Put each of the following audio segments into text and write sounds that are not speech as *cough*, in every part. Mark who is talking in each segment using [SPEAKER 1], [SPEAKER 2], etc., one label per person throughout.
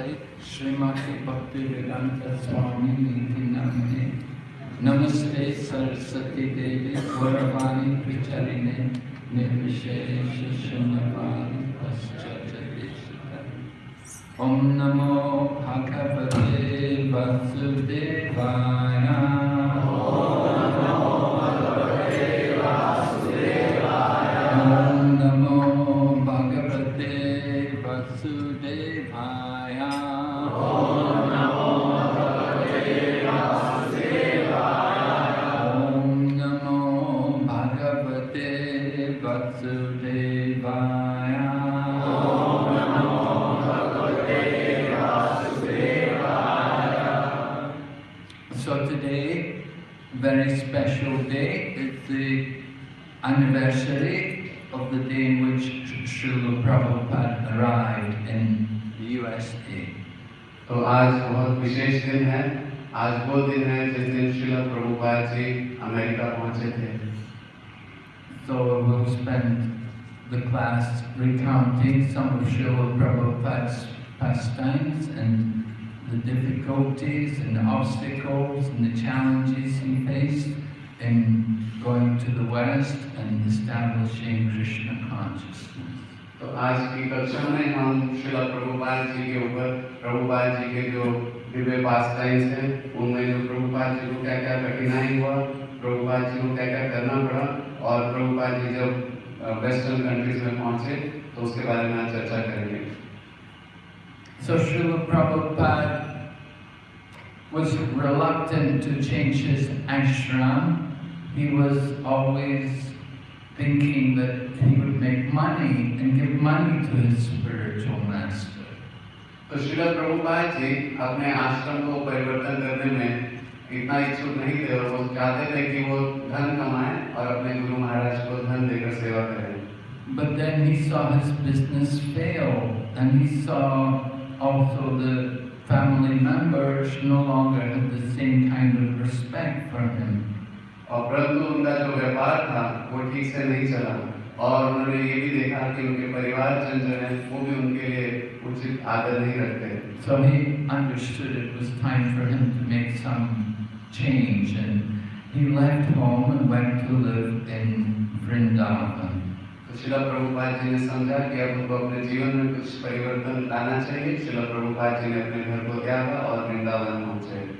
[SPEAKER 1] हमारे श्रीमती भक्ति वेदांत स्वामी निधि नमने। नमस्ते सरस्वती देवी, गौरवाणी प्रचारिणे निर्विशेष शून्यवाणी ओम नमो भगवते वसुदेवाय।
[SPEAKER 2] तो आज बहुत विशेष दिन है आज वो दिन है जिस दिन श्रील प्रभुपाद जी अमेरिका पहुंचे थे
[SPEAKER 1] So we'll spend the class recounting some of Srila Prabhupada's pastimes and the difficulties and the obstacles and the challenges he faced in going to the West and establishing Krishna consciousness.
[SPEAKER 2] तो आज की कक्षा में हम श्रील प्रभुपाद जी के ऊपर प्रभुपाद जी के जो दिव्य पास टाइम्स हैं, उनमें जो प्रभुपाद जी को क्या क्या कठिनाई हुआ प्रभुपाद जी को क्या क्या करना पड़ा, और प्रभुपाद जी जब वेस्टर्न कंट्रीज़ में पहुँचे तो उसके बारे में आज चर्चा करेंगे
[SPEAKER 1] So, Srila Prabhupada was reluctant to change his ashram. He was always thinking that he would make money and give money to his spiritual master.
[SPEAKER 2] तो श्रील प्रभुपाद जी अपने आश्रम को परिवर्तन करने में इतना इच्छुक नहीं थे और वो चाहते थे कि वो धन कमाएं और अपने गुरु महाराज को धन देकर सेवा करें
[SPEAKER 1] But then he saw his business fail and he saw also the family members no longer had the same kind of respect for him.
[SPEAKER 2] और परंतु उनका जो व्यापार था वो ठीक से नहीं चला। और उन्होंने ये भी देखा कि उनके परिवारजन जो है वो भी उनके लिए उचित आदर नहीं रखते।
[SPEAKER 1] So he understood it was time for him to make some change and he left home and went to live in Vrindavan.
[SPEAKER 2] तो शिला प्रभुपाद जी ने समझा कि अब उनको अपने जीवन में कुछ परिवर्तन लाना चाहिए। शिला प्रभुपाद जी ने अपने घर को त्यागा और वृंदावन पहुँचे।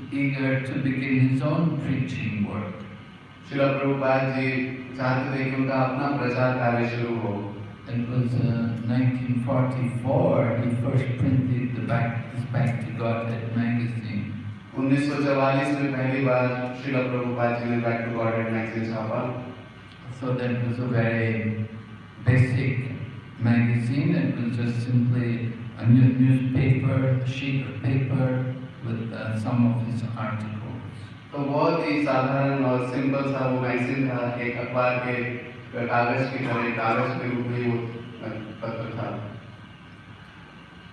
[SPEAKER 1] eager to begin his own preaching work.
[SPEAKER 2] शिला प्रभुपाद जी चाहते थे कि उनका अपना प्रचार कार्य शुरू हो
[SPEAKER 1] It was uh, 1944 he first printed the Back, his Back to Godhead magazine.
[SPEAKER 2] 1944 में पहली बार शिला प्रभुपाद जी ने बैक टू गॉड मैगजीन छापा
[SPEAKER 1] So that was a very basic magazine. It was just simply a new newspaper, a sheet of paper with uh, some of his articles.
[SPEAKER 2] तो बहुत ही साधारण और simple सा वो मैगजीन था एक अखबार के कागज की तरह कागज के रूप में वो पत्र था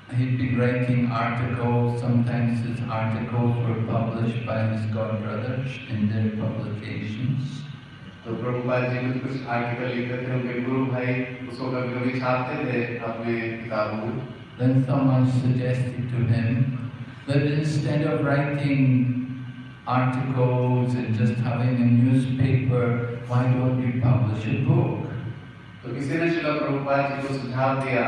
[SPEAKER 1] He'd be writing articles, sometimes his articles were published by his god brothers in their publications.
[SPEAKER 2] तो प्रभुपाद जी कुछ कुछ आर्टिकल लिखते थे उनके गुरु भाई उसको कभी कभी छापते थे अपने किताबों में
[SPEAKER 1] Then someone suggested to him that instead of writing articles and just having a newspaper, why don't you publish a book?
[SPEAKER 2] तो किसी ने शिला प्रभुपाद जी को सुझाव दिया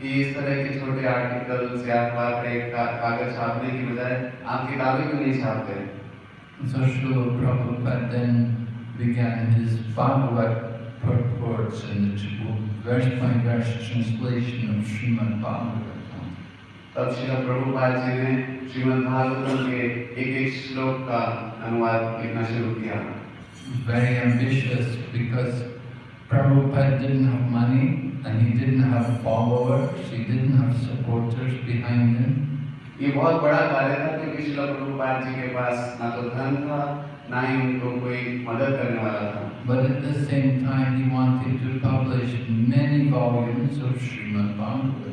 [SPEAKER 2] कि इस तरह के छोटे आर्टिकल या अखबार पे का, कागज छापने की बजाय आप किताबें क्यों नहीं छापते
[SPEAKER 1] So Srila Prabhupada then began his Bhagavad purports and the tr- verse by verse translation of Srimad Bhagavatam.
[SPEAKER 2] तब शिला प्रभुपाद जी ने श्रीमद् भागवतम के एक एक श्लोक का अनुवाद लिखना शुरू किया
[SPEAKER 1] Very ambitious because Prabhupada didn't have money and he didn't have followers, he didn't have supporters behind him.
[SPEAKER 2] ये बहुत बड़ा कार्य था क्योंकि शिला प्रभुपाद जी के पास ना तो धन था ना ही उनको कोई मदद करने वाला था
[SPEAKER 1] But at the same time, he wanted to publish many volumes of Srimad Bhagavatam.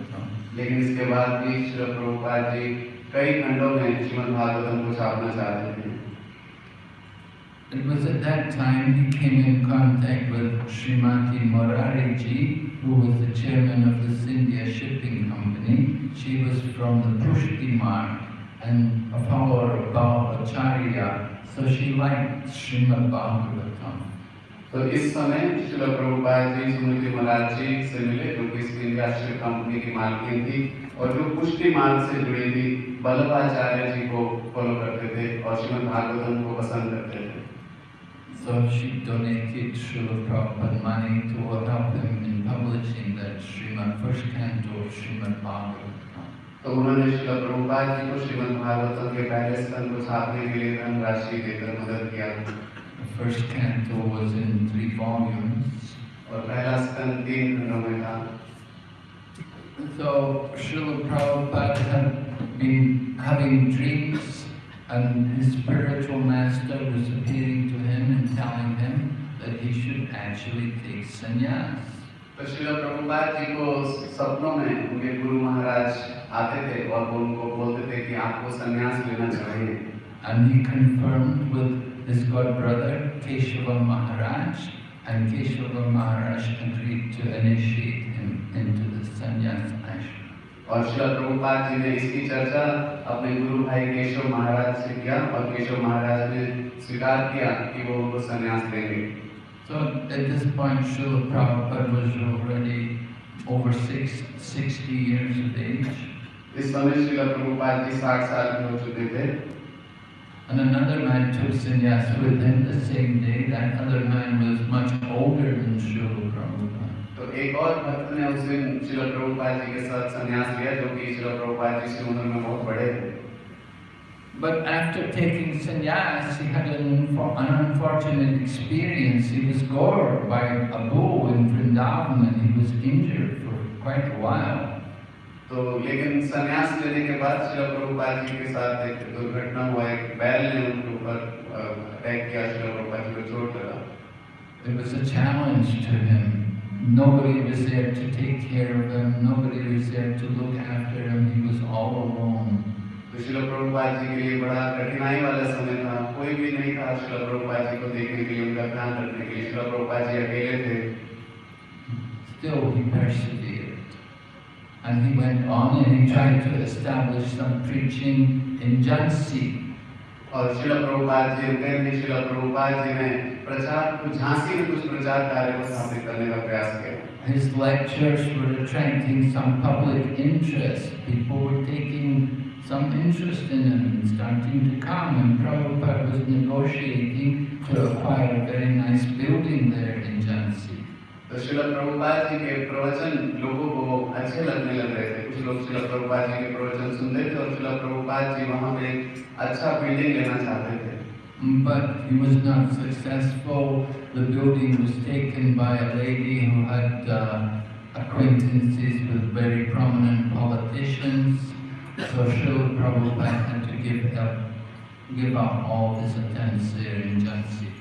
[SPEAKER 2] लेकिन इसके बाद भी प्रभुपाद जी कई खंडों में श्रीमद भागवतम को छापना चाहते थे
[SPEAKER 1] It was at that time he came in contact with Srimati Morari ji, who was the chairman of the Scindia Shipping Company. She was from the Pushti Marg and a follower of Vallabhacharya, so she liked Srimad Bhagavatam.
[SPEAKER 2] तो इस समय शिला प्रभुपाद जी सुमति महाराज जी से मिले जो कि इस India company की मालकिन थी और जो पुष्टि मार्ग से जुड़ी थी बल्लभाचार्य जी को फॉलो करते थे और श्रीमद् भागवतम को पसंद करते थे
[SPEAKER 1] So she donated Srila Prabhupada money to help him in publishing that Srimad, first canto of Srimad Bhagavatam.
[SPEAKER 2] तो उन्होंने शिला प्रभुपाद जी को श्रीमद् भागवतम के पहले स्तन को छापने के लिए धनराशि देकर मदद किया
[SPEAKER 1] first canto was in three volumes.
[SPEAKER 2] और पहला स्तन तीन खंडों में था
[SPEAKER 1] So Srila Prabhupada had been having dreams and his spiritual master was appearing to him and telling him that he should actually take sannyas.
[SPEAKER 2] तो शिला प्रभुपाद जी को सपनों में उनके गुरु महाराज आते थे और वो उनको बोलते थे कि आपको संन्यास लेना चाहिए
[SPEAKER 1] And he confirmed with his god brother Keshava Maharaj and Keshava Maharaj agreed to initiate him into the sannyas ashram.
[SPEAKER 2] और शिला प्रभुपाद जी ने इसकी चर्चा अपने गुरु भाई केशव महाराज से किया और केशव महाराज ने स्वीकार किया कि वो उनको संन्यास देंगे
[SPEAKER 1] So at this point Srila Prabhupada was already over six, 60 years of age.
[SPEAKER 2] इस समय शिला प्रभुपाद जी साठ साल के हो चुके थे
[SPEAKER 1] And another man took sannyas with him the same day. That other man was much older than Srila Prabhupada.
[SPEAKER 2] तो एक और भक्त ने उस दिन शिला प्रभुपाद जी के साथ संन्यास लिया जो कि शिला प्रभुपाद जी से उम्र में बहुत बड़े थे
[SPEAKER 1] But after taking sannyas, he had an, unfor- an unfortunate experience. He was gored by a bull in Vrindavan and he was injured for quite a while.
[SPEAKER 2] तो लेकिन संन्यास लेने के बाद शिला प्रभुपाद जी के साथ एक दुर्घटना हुआ एक बैल ने उनके ऊपर अटैक किया शिला प्रभुपाद जी को चोट लगा
[SPEAKER 1] It was a challenge to him. Nobody was there to take care of him. Nobody was there to look after him. He was all alone.
[SPEAKER 2] तो शिला प्रभुपाद जी के लिए बड़ा कठिनाई वाला समय था कोई भी नहीं था शिला प्रभुपाद जी को देखने के लिए उनका ध्यान रखने के लिए शिला प्रभुपाद जी अकेले थे
[SPEAKER 1] Still, he persevered. And he went on and he tried to establish some preaching in Jhansi.
[SPEAKER 2] और शिला प्रभुपाद जी रुके नहीं शिला प्रभुपाद जी ने प्रचार कुछ झांसी में कुछ प्रचार कार्य को स्थापित करने का प्रयास किया
[SPEAKER 1] His lectures were attracting some public interest. People were taking some interest in him and starting to come. And Prabhupada was negotiating to acquire a very nice building there in Jhansi.
[SPEAKER 2] तो शिल प्रभुपाद जी के प्रवचन लोगों को अच्छे लगने लग रहे थे कुछ लोग शिल प्रभुपाद जी के प्रवचन थे और शिल प्रभुपाद जी वहाँ पे अच्छा बिल्डिंग लेना चाहते थे
[SPEAKER 1] But he was not successful. The building was taken by a lady who had uh, acquaintances with very prominent politicians. So Srila Prabhupada had to give up, give up all his attempts there in Jhansi.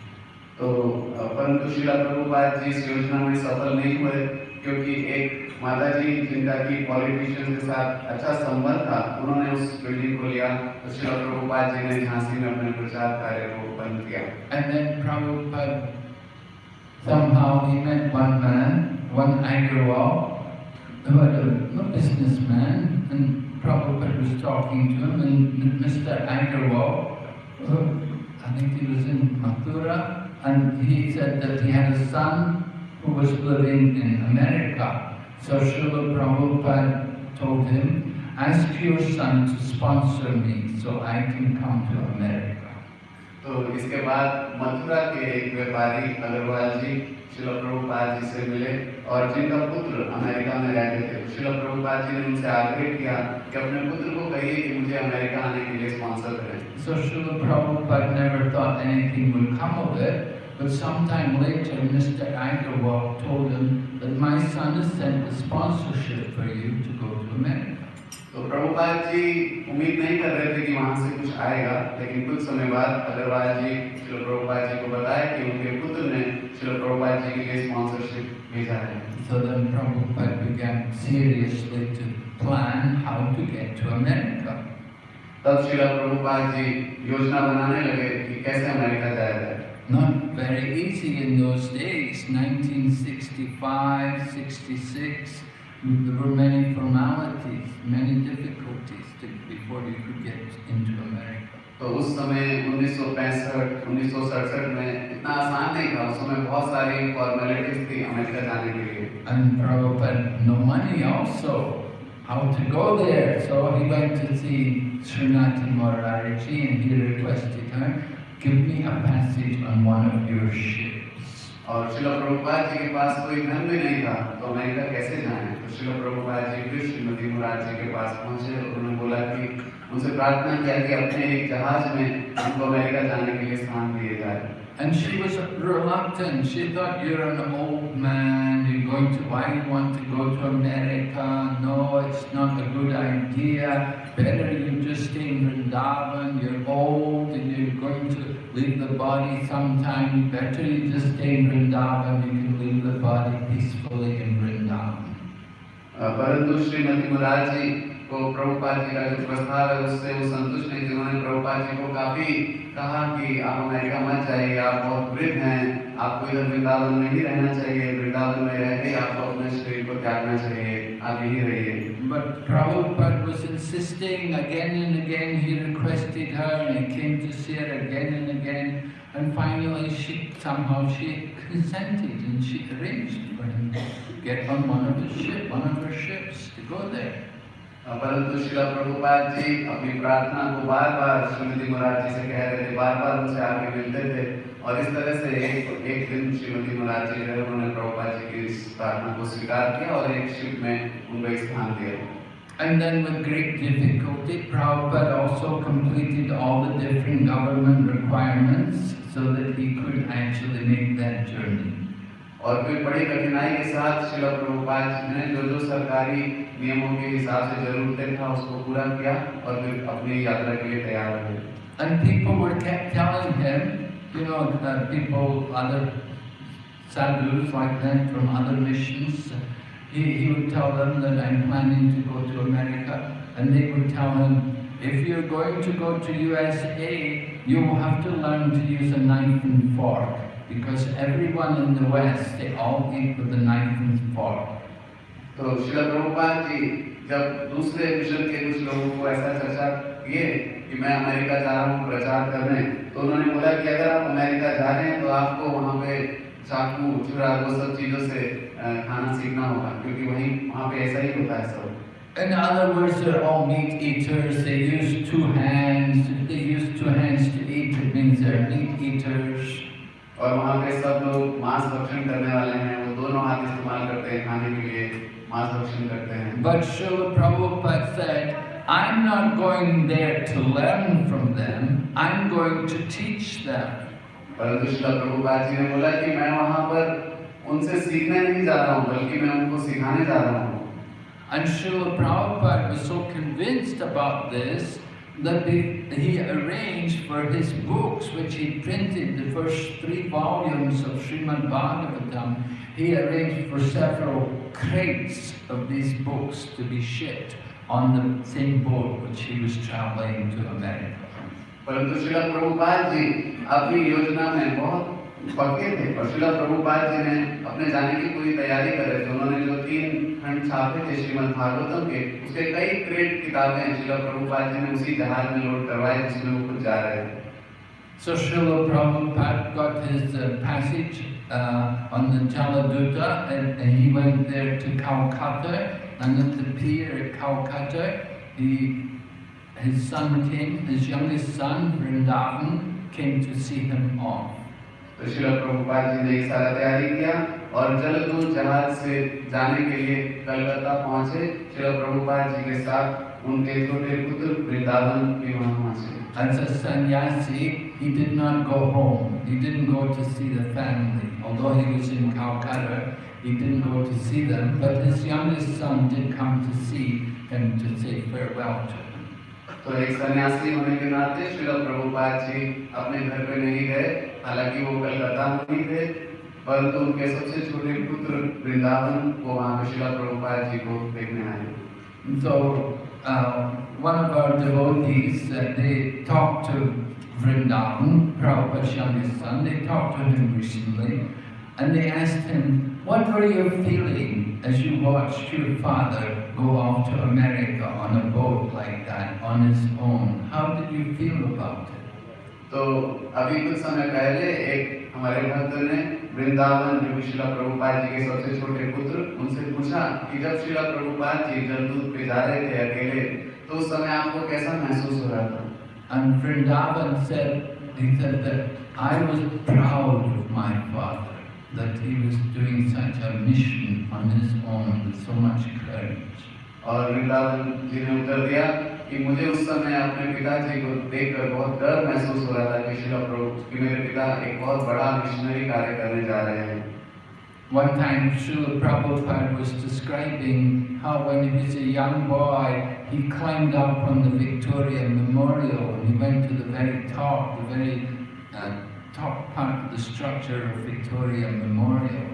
[SPEAKER 2] तो परंतु शिला प्रभुपाद जी इस योजना में सफल नहीं हुए क्योंकि एक माता जी जिनका की पॉलिटिशियन के साथ अच्छा संबंध था उन्होंने उस बिल्डिंग को लिया तो शिला प्रभुपाद जी ने झांसी में अपने प्रचार कार्य को बंद किया
[SPEAKER 1] And then Prabhupada, somehow he met one man, one Agrawal, who had a, a businessman, and Prabhupada was talking to him, and Mr. Agrawal, I think he was in Mathura, and he said that he had a son who was living in America. So Srila Prabhupada told him, ask your son to sponsor me so I can come to America.
[SPEAKER 2] तो इसके बाद मथुरा के एक व्यापारी अग्रवाल जी शिला प्रभुपाद जी से मिले और जिनका पुत्र अमेरिका में रहते थे शिला प्रभुपाद जी ने उनसे आग्रह किया कि अपने पुत्र को कहिए कि मुझे अमेरिका आने के लिए स्पॉन्सर करें
[SPEAKER 1] So Srila Prabhupada never thought anything would come of it, But sometime later, Mr. Agarwal told him that my son has sent a sponsorship for you to go to America.
[SPEAKER 2] तो प्रभुपाद जी उम्मीद नहीं कर रहे थे कि वहाँ से कुछ आएगा लेकिन कुछ समय बाद अग्रवाल जी शिल प्रभुपाद जी को बताया कि उनके पुत्र ने शिल प्रभुपाद जी के लिए स्पॉन्सरशिप भेजा है
[SPEAKER 1] So then Prabhupada began seriously to plan how to get to America.
[SPEAKER 2] तब शिल प्रभुपाद जी योजना बनाने लगे कि कैसे अमेरिका जाया जाए
[SPEAKER 1] Not very easy in those days, 1965, 66. there were many formalities, many difficulties to, before you could get into America.
[SPEAKER 2] तो उस समय 1965, 1967 में इतना आसान नहीं था। उस समय बहुत सारी फॉर्मेलिटीज थी अमेरिका जाने के लिए।
[SPEAKER 1] And Prabhupada no money also. How to go there? So he went to see Srinatha Morarji and he requested him: give me a passage on one of your ships.
[SPEAKER 2] और शिल प्रभुपाद जी के पास कोई धन भी नहीं था तो अमेरिका कैसे जाएं तो शिल प्रभुपाद जी फिर श्रीमती मुराद जी के पास पहुंचे और उन्होंने बोला कि उनसे प्रार्थना किया कि अपने एक जहाज में उनको अमेरिका जाने के लिए स्थान दिए जाए
[SPEAKER 1] And she was reluctant. She thought you're an old man. You're going to why you want to go to America? No, it's not a good idea. Better you just stay in Vrindavan. You're old and you're going to leave the body sometime. Better you just stay in Vrindavan. You can leave the body peacefully in Vrindavan.
[SPEAKER 2] परंतु श्रीमती मुराद जी को प्रभुपाद जी का जो प्रस्ताव है, उससे वो संतुष्ट नहीं थे उन्होंने प्रभुपाद जी को काफ़ी कहा कि आप अमेरिका मत जाइए, आप बहुत वृद्ध हैं, आपको इधर वृंदावन में ही रहना चाहिए, वृंदावन में रह के आपको अपने शरीर को त्यागना चाहिए, आप यहीं रहिए
[SPEAKER 1] But Prabhupada was insisting again and again, he requested her and he came to see her again and again. And finally she somehow she *laughs* consented and she arranged for him to get on one of his ship, one of her ships to go there.
[SPEAKER 2] अ, परंतु शिला प्रभुपाद जी अपनी प्रार्थना को बार बार श्रीमती मुराद जी से कह रहे थे बार बार उनसे आके मिलते थे और इस तरह से एक एक दिन श्रीमती मुराद जी है उन्होंने प्रभुपाद जी की इस प्रार्थना को स्वीकार किया और एक शिप में उनको स्थान दिया
[SPEAKER 1] And then with great difficulty, Prabhupada also completed all the different government requirements so that he could actually make that journey.
[SPEAKER 2] और फिर बड़ी कठिनाई के साथ शिला प्रभुपाद ने जो जो सरकारी नियमों के हिसाब से जरूरतें था उसको पूरा किया और फिर अपनी यात्रा के लिए तैयार हुए
[SPEAKER 1] And people were kept telling him, you know, uh, people, other sadhus like that from other missions, he, he would tell them that I'm planning to go to America, and they would tell him, if you're going to go to USA, you will have to learn to use a knife and fork, because everyone in the West, they all eat with a knife and fork.
[SPEAKER 2] तो शिला प्रभुपाद जी जब दूसरे mission के कुछ लोगों को ऐसा चर्चा किए कि मैं अमेरिका जा रहा हूँ प्रचार करने तो उन्होंने बोला कि अगर आप अमेरिका जा रहे हैं तो आपको वहाँ पे चाकू छुरा वो सब चीज़ों से खाना सीखना होगा क्योंकि वहीं वहाँ पे ऐसा ही होता है सब
[SPEAKER 1] In other words, they're all meat eaters. They use two hands. They use two hands to eat, it means they're meat eaters.
[SPEAKER 2] और वहाँ पे सब लोग मांस भक्षण करने वाले हैं वो दोनों हाथ इस्तेमाल करते हैं खाने के लिए मांस भक्षण करते हैं
[SPEAKER 1] But Srila Prabhupada said, I'm not going there to learn from them. I'm going to teach them.
[SPEAKER 2] परंतु शिला प्रभुपाद जी ने बोला कि मैं वहाँ पर उनसे सीखने नहीं जा रहा हूँ बल्कि मैं उनको सिखाने जा रहा हूँ
[SPEAKER 1] And Srila Prabhupada was so convinced about this that he, he arranged for his books, which he printed, the first three volumes of Srimad Bhagavatam, he arranged for several crates of these books to be shipped On the same boat which he was traveling to America.
[SPEAKER 2] परंतु शिला प्रभुपाद जी अपनी योजना में बहुत पक्के थे और शिला प्रभुपाद जी ने अपने जाने की पूरी तैयारी कर रहे थे। उन्होंने जो तीन खंड छापे थे श्रीमद् भागवतम के उसके कई क्रेट किताबें शिला प्रभुपाद जी ने उसी जहाज़ में लोड करवाए जिसमें वो खुद जा रहे थे।
[SPEAKER 1] So Srila Prabhupada got his uh, passage uh, on the Jaladuta and, and he went there to Calcutta. And Priya at Calcutta he, his son came, his youngest son Vrindavan came to see him off.
[SPEAKER 2] तो शिला प्रभुपाद जी ने सारा तैयारी किया और जलदूत जहाज़ से जाने के लिए कलकत्ता पहुँचे शिला प्रभुपाद जी के साथ उनके छोटे पुत्र वृंदावन विवाह से
[SPEAKER 1] As a sannyasi, he did not go home. He didn't go to see the family. Although he was in Calcutta, he didn't go to see them. But his youngest son did come to see him to say farewell to him.
[SPEAKER 2] तो एक सन्यासी होने के नाते श्रील प्रभुपाद जी अपने घर पे नहीं गए हालाँकि वो कलकत्ता में ही थे परंतु उनके सबसे छोटे पुत्र वृंदावन वो वहाँ पे श्रील प्रभुपाद जी को देखने आए
[SPEAKER 1] so uh, one of our devotees, uh, they talked to Vrindavan, Prabhupada's youngest son, they talked to him recently, and they asked him, what were you feeling as you watched your father go off to America on a boat like that, on his own? How did you feel about it?
[SPEAKER 2] तो अभी कुछ समय पहले एक हमारे भक्त ने वृंदावन जो कि शिला प्रभुपाद जी के सबसे छोटे पुत्र उनसे पूछा कि जब शिला प्रभुपाद जी जलदूत पे जा रहे थे अकेले तो उस समय आपको कैसा महसूस हो रहा था
[SPEAKER 1] And Vrindavan said, he said that I was proud of my father, that he was doing such a mission on his own with so much courage.
[SPEAKER 2] और वृंदावन जी ने उत्तर दिया कि मुझे उस समय अपने पिताजी को देखकर बहुत गर्व महसूस हो रहा था कि शिला प्रभु कि मेरे पिता एक बहुत बड़ा मिशनरी कार्य करने जा रहे हैं
[SPEAKER 1] One time, Srila Prabhupada was describing how when he was a young boy, he climbed up on the Victoria Memorial and he went to the very top, the very uh, top part of the structure of Victoria Memorial.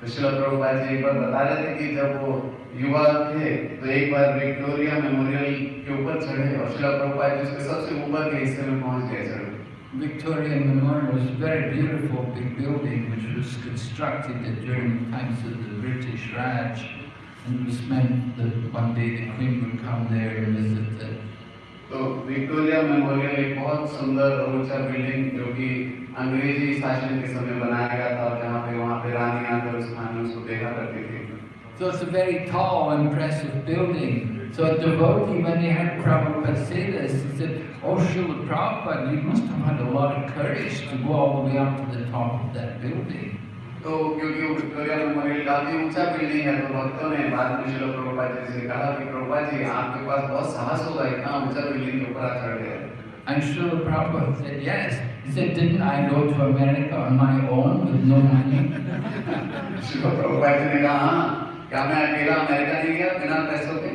[SPEAKER 2] तो शिला प्रभुपाद जी एक बार बता रहे थे कि जब वो युवा थे तो एक बार विक्टोरिया मेमोरियल के ऊपर चढ़े और शिला प्रभुपाद जी उसके सबसे ऊपर के हिस्से में पहुँच गए चढ़े
[SPEAKER 1] Victoria Memorial was a very beautiful big building which was constructed during the times of the British Raj and it was meant that one day the Queen would come there and visit it.
[SPEAKER 2] तो Victoria Memorial एक बहुत सुंदर और ऊँचा building जो कि अंग्रेज़ी शासन के समय बनाया गया था और जहाँ पे वहाँ पे रानी आकर उस खान उसको देखा करती थी
[SPEAKER 1] So it's a very tall, impressive building. So a devotee, when he heard Prabhupada say this, he said, Oh, Srila Prabhupada, you must have had a lot of courage to go all the way up to the top of that building.
[SPEAKER 2] तो क्योंकि वो Victoria memorial काफी ऊंचा building है तो भक्तों ने बाद में शिला प्रभुपाद जी से कहा कि प्रभुपाद जी आपके पास बहुत साहस होगा इतना ऊंचा बिल्डिंग के ऊपर आप चढ़ गए
[SPEAKER 1] And Srila Prabhupada said, yes. He said, didn't I go to America on my own with no money?
[SPEAKER 2] शिला प्रभुपाद जी ने कहा हाँ क्या मैं अकेला अमेरिका नहीं गया बिना पैसों के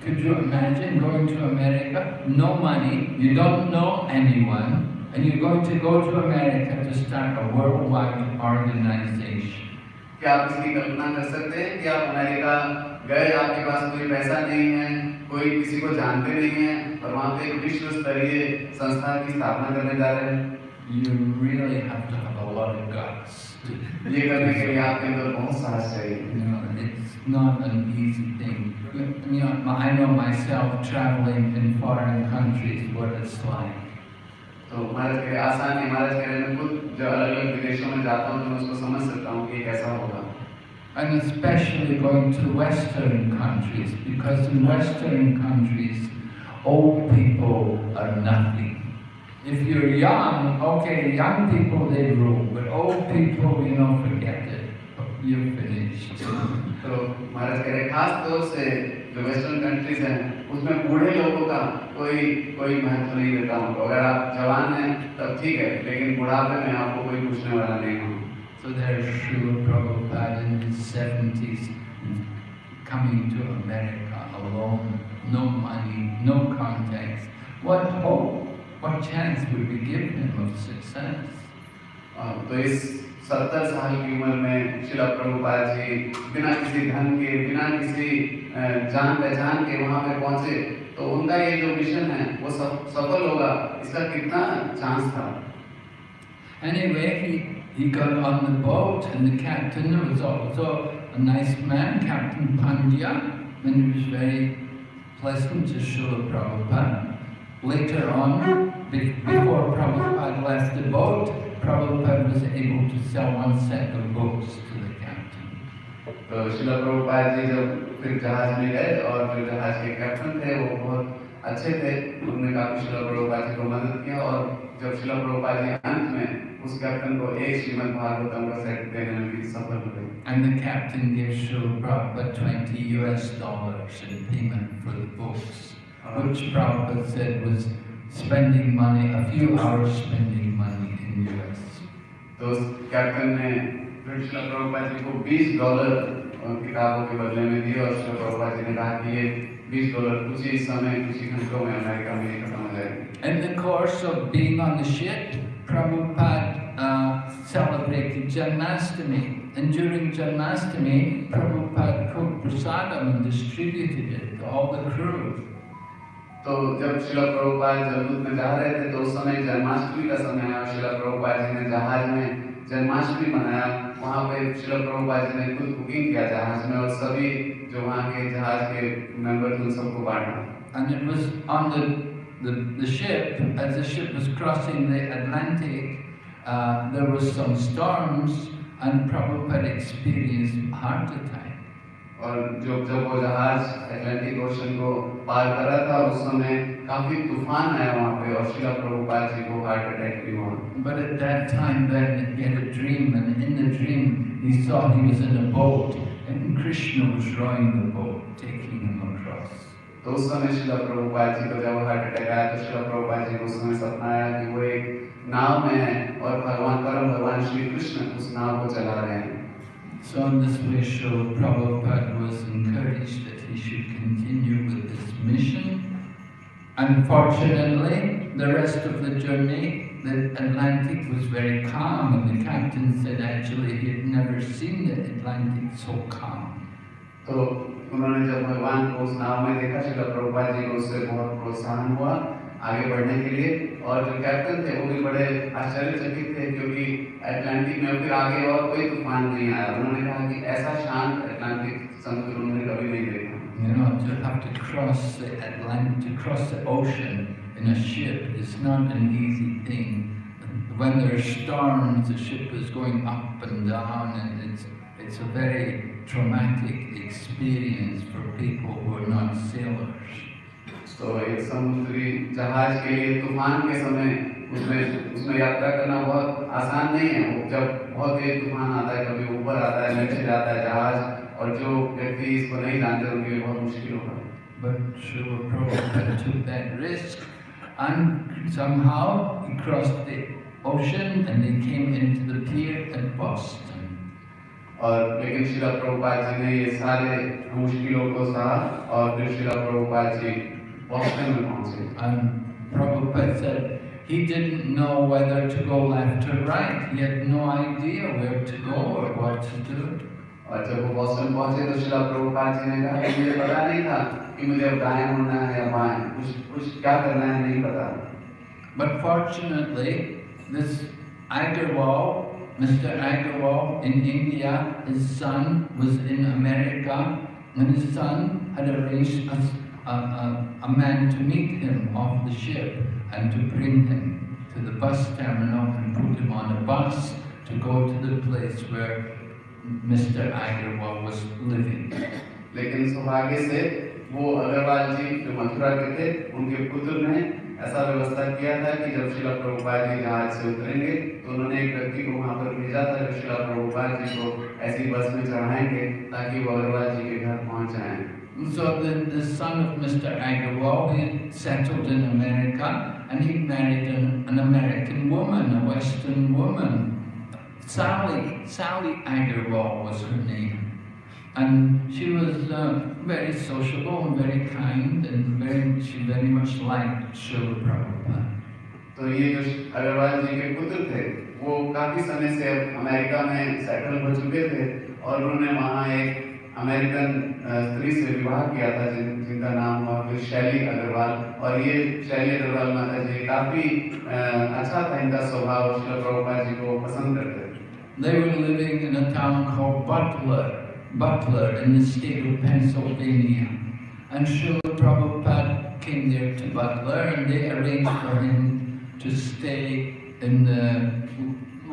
[SPEAKER 1] Could you imagine going to America, no money, you don't know anyone, and you're going to go to America to start a worldwide organization?
[SPEAKER 2] क्या आप इसकी कल्पना कर सकते हैं कि आप अमेरिका गए आपके पास कोई पैसा नहीं है कोई किसी को जानते नहीं है और वहाँ पे एक विश्व स्तरीय संस्था की स्थापना करने जा रहे हैं
[SPEAKER 1] You really have to have a lot of guts.
[SPEAKER 2] ये करने के लिए आपके अंदर बहुत साहस चाहिए
[SPEAKER 1] not an easy thing. You know, I know myself traveling in foreign countries what it's like.
[SPEAKER 2] तो महाराज कह रहे आसान है महाराज कह रहे मैं खुद जो अलग अलग विदेशों में जाता हूँ तो मैं उसको समझ सकता हूँ कि कैसा होगा
[SPEAKER 1] And especially going to Western countries, because in Western countries, old people are nothing. If you're young, okay, young people they rule, but old people, you know, forget it. You're finished.
[SPEAKER 2] तो महाराज कह रहे खास तौर से जो western countries हैं उसमें बूढ़े लोगों का कोई कोई महत्व नहीं देता हूँ अगर आप जवान हैं तब ठीक है लेकिन बुढ़ापे में आपको कोई पूछने वाला नहीं हो
[SPEAKER 1] So there's Srila Prabhupada in his 70s coming to America alone, no money, no contacts. What hope, what chance would we give him of success?
[SPEAKER 2] अ, तो इस सत्तर साल की उम्र में शिला प्रभुपाद जी बिना किसी धन के बिना किसी जान पहचान के वहाँ पे पहुँचे तो उनका ये जो मिशन है वो सफ, सफल होगा इसका कितना चांस था
[SPEAKER 1] Anyway, he, he got on the boat and the captain was also a nice man, Captain Pandya, and he was very pleasant to Srila Prabhupada. Later on, before Prabhupada left the boat, Prabhupada was able to sell one set of books to the captain.
[SPEAKER 2] तो शिला प्रभुपाद जी जब फिर जहाज में गए और जो जहाज के कैप्टन थे वो बहुत अच्छे थे उन्होंने काफी शिला प्रभुपाद जी को मदद किया और जब शिला प्रभुपाद जी अंत में उस कैप्टन को एक श्रीमद् भागवतम का सेट देने में भी सफल हुए
[SPEAKER 1] And the captain gave Srila Prabhupada 20 US dollars in payment for the books. which Prabhupada said was spending money, a few hours spending money in US.
[SPEAKER 2] तो कैप्टन ने फिर शिला प्रभुपाद जी को 20 डॉलर अ, किताबों के बदले में दिए और शिला प्रभुपाद जी ने कहा कि ये 20 डॉलर कुछ ही समय कुछ ही घंटों में अमेरिका में खत्म हो जाएगी
[SPEAKER 1] In the course of being on the ship, Prabhupada uh, celebrated Janmashtami. And during Janmashtami, Prabhupada cooked prasadam and distributed it to all the crew.
[SPEAKER 2] तो जब शिला प्रभुपाद जमदूत में जा रहे थे तो उस समय जन्माष्टमी का समय आया शिला प्रभुपाद जी ने जहाज़ में जन्माष्टमी मनाया वहाँ पे शिला प्रभुपाद जी ने खुद कुकिंग किया जहाज़ में और सभी जो वहाँ के जहाज़ के मेंबर थे उन सबको बांटा
[SPEAKER 1] And it was on the, the, the ship, as the ship was crossing the Atlantic, uh, there was some storms and Prabhupada experienced heart attack.
[SPEAKER 2] और जो जब वो जहाज़ अटलांटिक ओशन को पार कर रहा था उस समय काफ़ी तूफ़ान आया वहाँ पे और शिला प्रभुपाद जी को हार्ट अटैक भी हुआ
[SPEAKER 1] But at that time then he had a dream and in the dream he saw he was in a boat and Krishna was rowing the boat, taking him across.
[SPEAKER 2] तो उस समय शिला प्रभुपाद जी को जब heart attack आया तो शिला प्रभुपाद जी को उस समय सपना आया कि वो एक नाव में है और भगवान परम भगवान श्री कृष्ण उस नाव को चला रहे हैं
[SPEAKER 1] So in this way Srila Prabhupada was encouraged that he should continue with this mission. Unfortunately, the rest of the journey, the Atlantic was very calm and the captain said actually he had never seen the Atlantic so calm.
[SPEAKER 2] तो उन्होंने जब भगवान को उस नाव में देखा शिला प्रभुपाद जी को उससे बहुत प्रोत्साहन हुआ आगे बढ़ने के लिए और जो कैप्टन थे वो भी बड़े आश्चर्यचकित थे क्योंकि अटलांटिक में फिर आगे और कोई तूफान नहीं आया उन्होंने कहा कि ऐसा शांत अटलांटिक समुद्र उन्होंने कभी नहीं देखा
[SPEAKER 1] You know, to have to cross the Atlantic, to cross the ocean in a ship is not an easy thing. When there are storms, the ship is going up and down, and it's it's a very traumatic experience for people who are not sailors.
[SPEAKER 2] तो एक समुद्री जहाज़ के लिए तूफ़ान के समय उसमें उसमें यात्रा करना बहुत आसान नहीं है वो जब बहुत तेज तूफ़ान आता है कभी ऊपर आता है नीचे जाता है जहाज़ और जो व्यक्ति इसको नहीं जानते उनके लिए बहुत मुश्किल होगा
[SPEAKER 1] But Srila took that risk, and somehow he crossed the ocean, and they came into the pier at Boston.
[SPEAKER 2] और लेकिन शिला प्रभुपाद जी ने ये सारे मुश्किलों को सहा और फिर शिला प्रभुपाद जी बॉस्टन में पहुँचे
[SPEAKER 1] And Prabhupada said he didn't know whether to go left or right. He had no idea where to go or what to do.
[SPEAKER 2] और जब वो बॉस्टन पहुंचे तो शिला प्रभुपाद जी ने कहा कि मुझे पता नहीं था कि मुझे अब दाएं मुड़ना है या बाएं कुछ कुछ क्या करना है नहीं पता
[SPEAKER 1] But fortunately, this Agarwal, Mr. Agarwal in India, his son was in America, and his son had arranged a, a, a, a man to meet him off the ship and to bring him to the bus terminal and put him on a bus to go to the place where Mr. Agarwal was living.
[SPEAKER 2] लेकिन सौभाग्य से वो अग्रवाल जी जो मथुरा के थे उनके पुत्र ने ऐसा व्यवस्था किया था कि जब शिला प्रभुपाद जी जहाज़ से उतरेंगे तो उन्होंने एक व्यक्ति को वहाँ पर भेजा था जो शिला प्रभुपाद जी को ऐसी बस में चढ़ाएँगे ताकि वो अग्रवाल जी के घर पहुँच जाएँ
[SPEAKER 1] So the, the son of Mr. Agarwal, he settled in America and he married an, an American woman, a Western woman. Sally, Sally Agarwal was her name. And she was uh, very sociable and very kind and very, she very much liked Srila Prabhupada.
[SPEAKER 2] तो ये जो अग्रवाल जी के पुत्र थे वो काफी समय से अमेरिका में सेटल हो चुके थे और उन्होंने वहाँ एक अमेरिकन अ, स्त्री से विवाह किया था जिन, जिनका नाम हुआ फिर शैली अग्रवाल और ये शैली अग्रवाल माता जी काफी अ, अच्छा था इनका स्वभाव शिला प्रभुपाद जी को पसंद करते थे
[SPEAKER 1] They were living in a town called Butler, Butler in the state of Pennsylvania. And Srila Prabhupada came there to Butler and they arranged for him to stay in the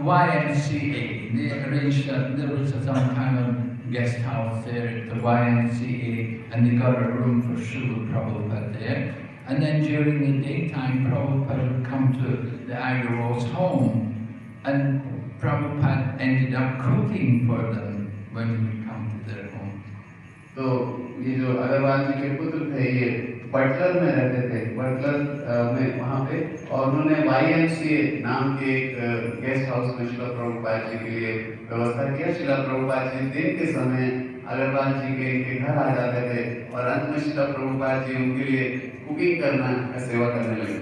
[SPEAKER 1] YMCA. They arranged, that there was some kind of guest house there at the YMCA, and they got a room for Srila Prabhupada there. And then during the daytime, Prabhupada would come to the Agarwals home, and Prabhupada ended up cooking for them when he would come to their home.
[SPEAKER 2] So, ये जो अगरवाल जी के पुत्र थे ये Buttler में रहते थे Buttler में वहाँ पे और उन्होंने वाई नाम के एक गेस्ट हाउस में शिला प्रभुपाद जी के लिए व्यवस्था किया शिला प्रभुपाद जी दिन के समय अग्रवाल जी के इनके घर आ जाते थे और अंत में शिला प्रभुपाद जी उनके लिए कुकिंग करना सेवा करने लगे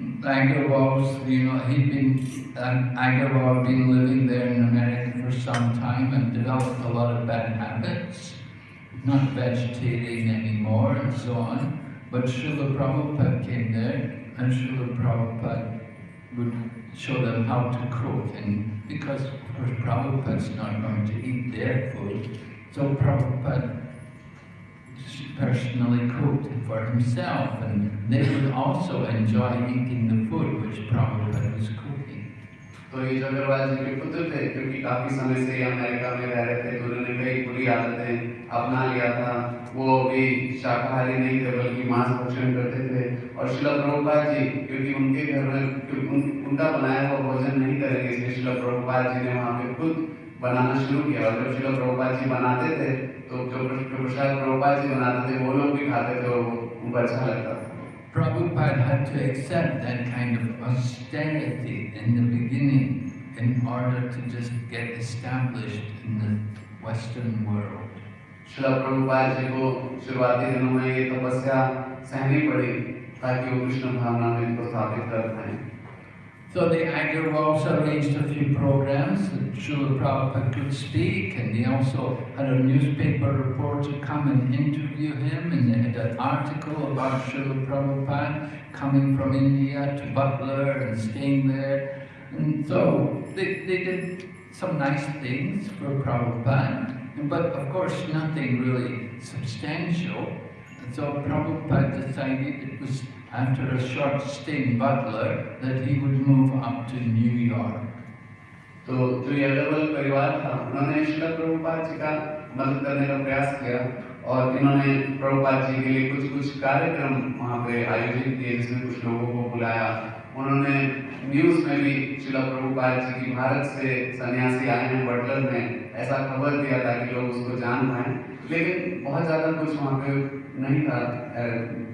[SPEAKER 1] Agarwal's, you know, he'd been, um, Agarwal had been living there in America for some time and developed a lot of bad habits, not vegetarian anymore and so on. But Srila Prabhupada came there and Srila Prabhupada would show them how to cook. And because, of course, Prabhupada's not going to eat their food, so Prabhupada personally cooked for himself, and they would also enjoy eating the food which Prabhupada was cooking.
[SPEAKER 2] तो जो अग्रवाल जी के पुत्र थे क्योंकि काफ़ी समय से America में रह रहे थे तो उन्होंने कई बुरी आदतें अपना लिया था। वो भी शाकाहारी नहीं थे बल्कि मांस भक्षण करते थे। और शिला प्रभुपाद जी क्योंकि उनके घर में उन, उनका बनाया हुआ भोजन नहीं करेंगे इसलिए शिला प्रभुपाद जी ने वहाँ पे खुद बनाना शुरू किया। और जब शिला प्रभुपाद जी बनाते थे तो जो प्रसाद प्रभुपाद जी बनाते थे वो लोग भी खाते थे और उनको अच्छा लगता था।
[SPEAKER 1] Prabhupada had to accept that kind of austerity in the beginning in order to just get established in the Western world.
[SPEAKER 2] शिला प्रभुपाद जी को शुरुआती दिनों में ये तपस्या सहनी पड़ी ताकि वो कृष्ण भावना में इनको स्थापित कर पाए
[SPEAKER 1] so the Agarwals arranged a few programs that Srila Prabhupada could speak, and they also had a newspaper reporter come and interview him, and they had an article about Srila Prabhupada coming from India to Butler and staying there. And so they, they did some nice things for Prabhupada, but of course nothing really substantial. And so Prabhupada decided it was after a short stay in Butler that he would move up to New York.
[SPEAKER 2] तो जो ये अग्रवाल परिवार था। उन्होंने शिला प्रभुपाद जी का मदद करने का प्रयास किया और इन्होंने प्रभुपाद जी के लिए कुछ कुछ कार्यक्रम वहाँ पे आयोजित किए, जिसमें कुछ लोगों को बुलाया। उन्होंने न्यूज़ में भी शिला प्रभुपाद जी की भारत से सन्यासी आए हैं बटलर में। ऐसा खबर दिया ताकि लोग उसको जान पाए। लेकिन बहुत ज़्यादा कुछ वहाँ पे नहीं था अ,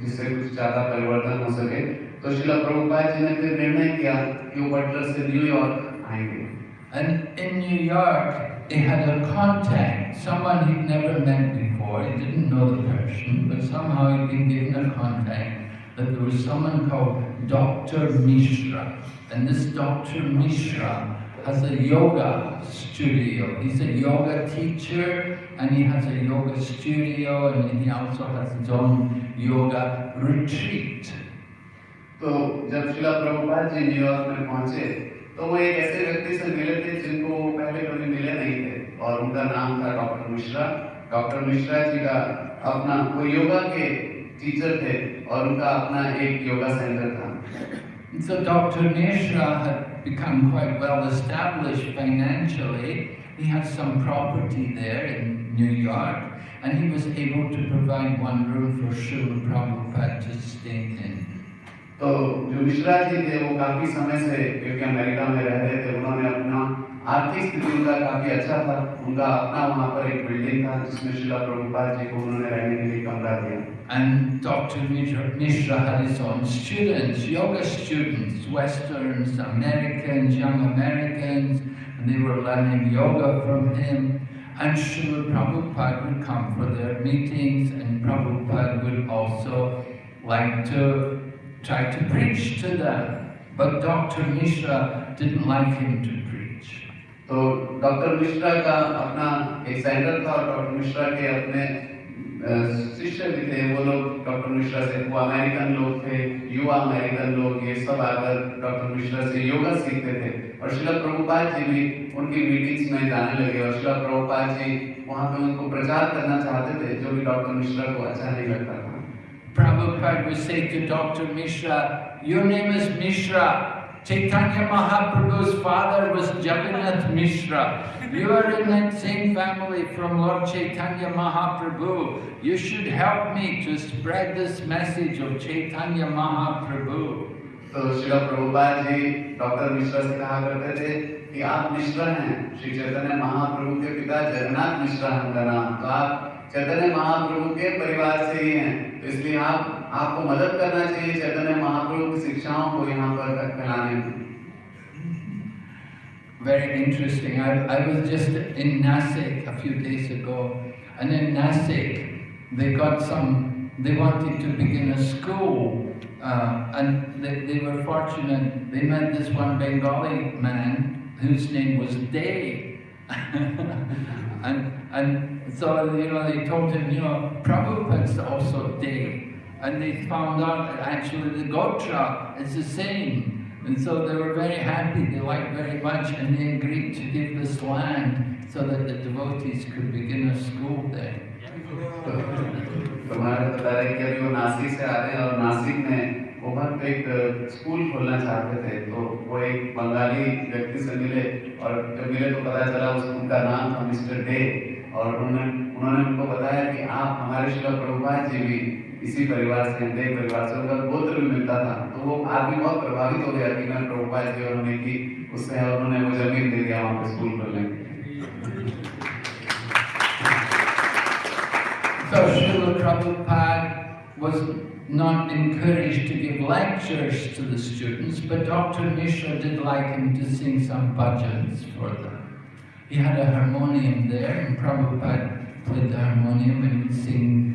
[SPEAKER 2] जिससे कुछ ज़्यादा परिवर्तन हो सके तो शिला प्रभुपाद जी ने फिर निर्णय किया कि वो बटलर से न्यूयॉर्क आएंगे
[SPEAKER 1] And in New York, he had a contact, someone he'd never met before. He didn't know the person, but somehow he'd been given a contact that there was someone called Dr. Mishra. And this Dr. Mishra has a yoga studio. He's a yoga teacher and he has a yoga studio and he also has his own yoga retreat.
[SPEAKER 2] तो जब शिला Prabhupada ji New York में पहुँचे तो वो एक ऐसे व्यक्ति से मिले थे जिनको वो पहले कभी मिले नहीं थे और उनका नाम था डॉक्टर मिश्रा डॉक्टर मिश्रा जी का अपना वो योगा के टीचर थे और उनका अपना एक योगा सेंटर था
[SPEAKER 1] so Dr. Mishra had become quite well established financially. He had some property there in New York, and he was able to provide one room for Srila Prabhupada to stay in.
[SPEAKER 2] तो जो मिश्रा जी थे वो काफी समय से क्योंकि America में रह रहे थे उन्होंने अपना आर्थिक स्थिति उनका काफी अच्छा था उनका अपना वहाँ पर एक बिल्डिंग था जिसमें शिला प्रभुपाद जी को उन्होंने रहने के लिए कमरा दिया
[SPEAKER 1] And Dr. Mishra, Mishra had his own students, yoga students, Westerns, Americans, young Americans, and they were learning yoga from him. And Srila Prabhupada would come for their meetings, and Prabhupada would also like to try to preach to them. But Dr. Mishra didn't like him to preach.
[SPEAKER 2] तो doctor Mishra का अपना एक centre था doctor Mishra के अपने शिष्य भी थे वो लोग डॉक्टर मिश्रा से वो अमेरिकन लोग थे युवा अमेरिकन लोग ये सब आकर डॉक्टर मिश्रा से योगा सीखते थे और शिला प्रभुपाद जी भी उनकी मीटिंग्स में जाने लगे और शिला प्रभुपाद जी वहाँ पे उनको प्रचार करना चाहते थे जो भी डॉक्टर मिश्रा को अच्छा नहीं लगता था
[SPEAKER 1] Prabhupada would say to Dr. Mishra, Your name is Mishra. Chaitanya Mahaprabhu's father was Jagannath Mishra. You are in that same family from Lord Chaitanya Mahaprabhu. You should help me to spread this message of Chaitanya Mahaprabhu.
[SPEAKER 2] तो शिला Prabhupada ji doctor Mishra से कहा करते थे कि आप मिश्रा हैं श्री चैतन्य महाप्रभु के पिता जगन्नाथ मिश्रा है उनका नाम तो आप चैतन्य महाप्रभु के परिवार से ही हैं तो इसलिए आप आपको मदद करना चाहिए चैतन्य महाप्रभु की शिक्षाओं को यहाँ पर फैलाने में
[SPEAKER 1] Very interesting. I, I was just in Nasik a few days ago, and in Nasik they got some. They wanted to begin a school, uh, and they, they were fortunate. They met this one Bengali man whose name was De, *laughs* and and so you know they told him, you know, Prabhupada's also De And they found out that actually the Gotra is the same. And so they were very happy, they liked very much, and they agreed to give this land so that the devotees could begin a school there.
[SPEAKER 2] तो महाराज बता रहे कि अभी वो नासिक से आ रहे हैं और नासिक में वो वहाँ पे एक स्कूल खोलना चाहते थे तो वो एक बंगाली व्यक्ति से मिले और जब मिले तो पता चला उस उनका नाम था मिस्टर डे और उन्होंने उन्होंने उनको बताया कि आप हमारे शिला प्रभुपाद जी भी इसी परिवार से दे परिवार से उनका गोत्र भी मिलता था तो वो आदमी बहुत प्रभावित हो गया कि मैं प्रभुपाद जी और उन्होंने की उससे उन्होंने वो जमीन दे दिया वहाँ पे स्कूल खोलने की
[SPEAKER 1] So Srila Prabhupada was not encouraged to give lectures to the students, but Dr. Mishra did like him to sing some bhajans for them. He had a harmonium there, and Prabhupada played the harmonium and would sing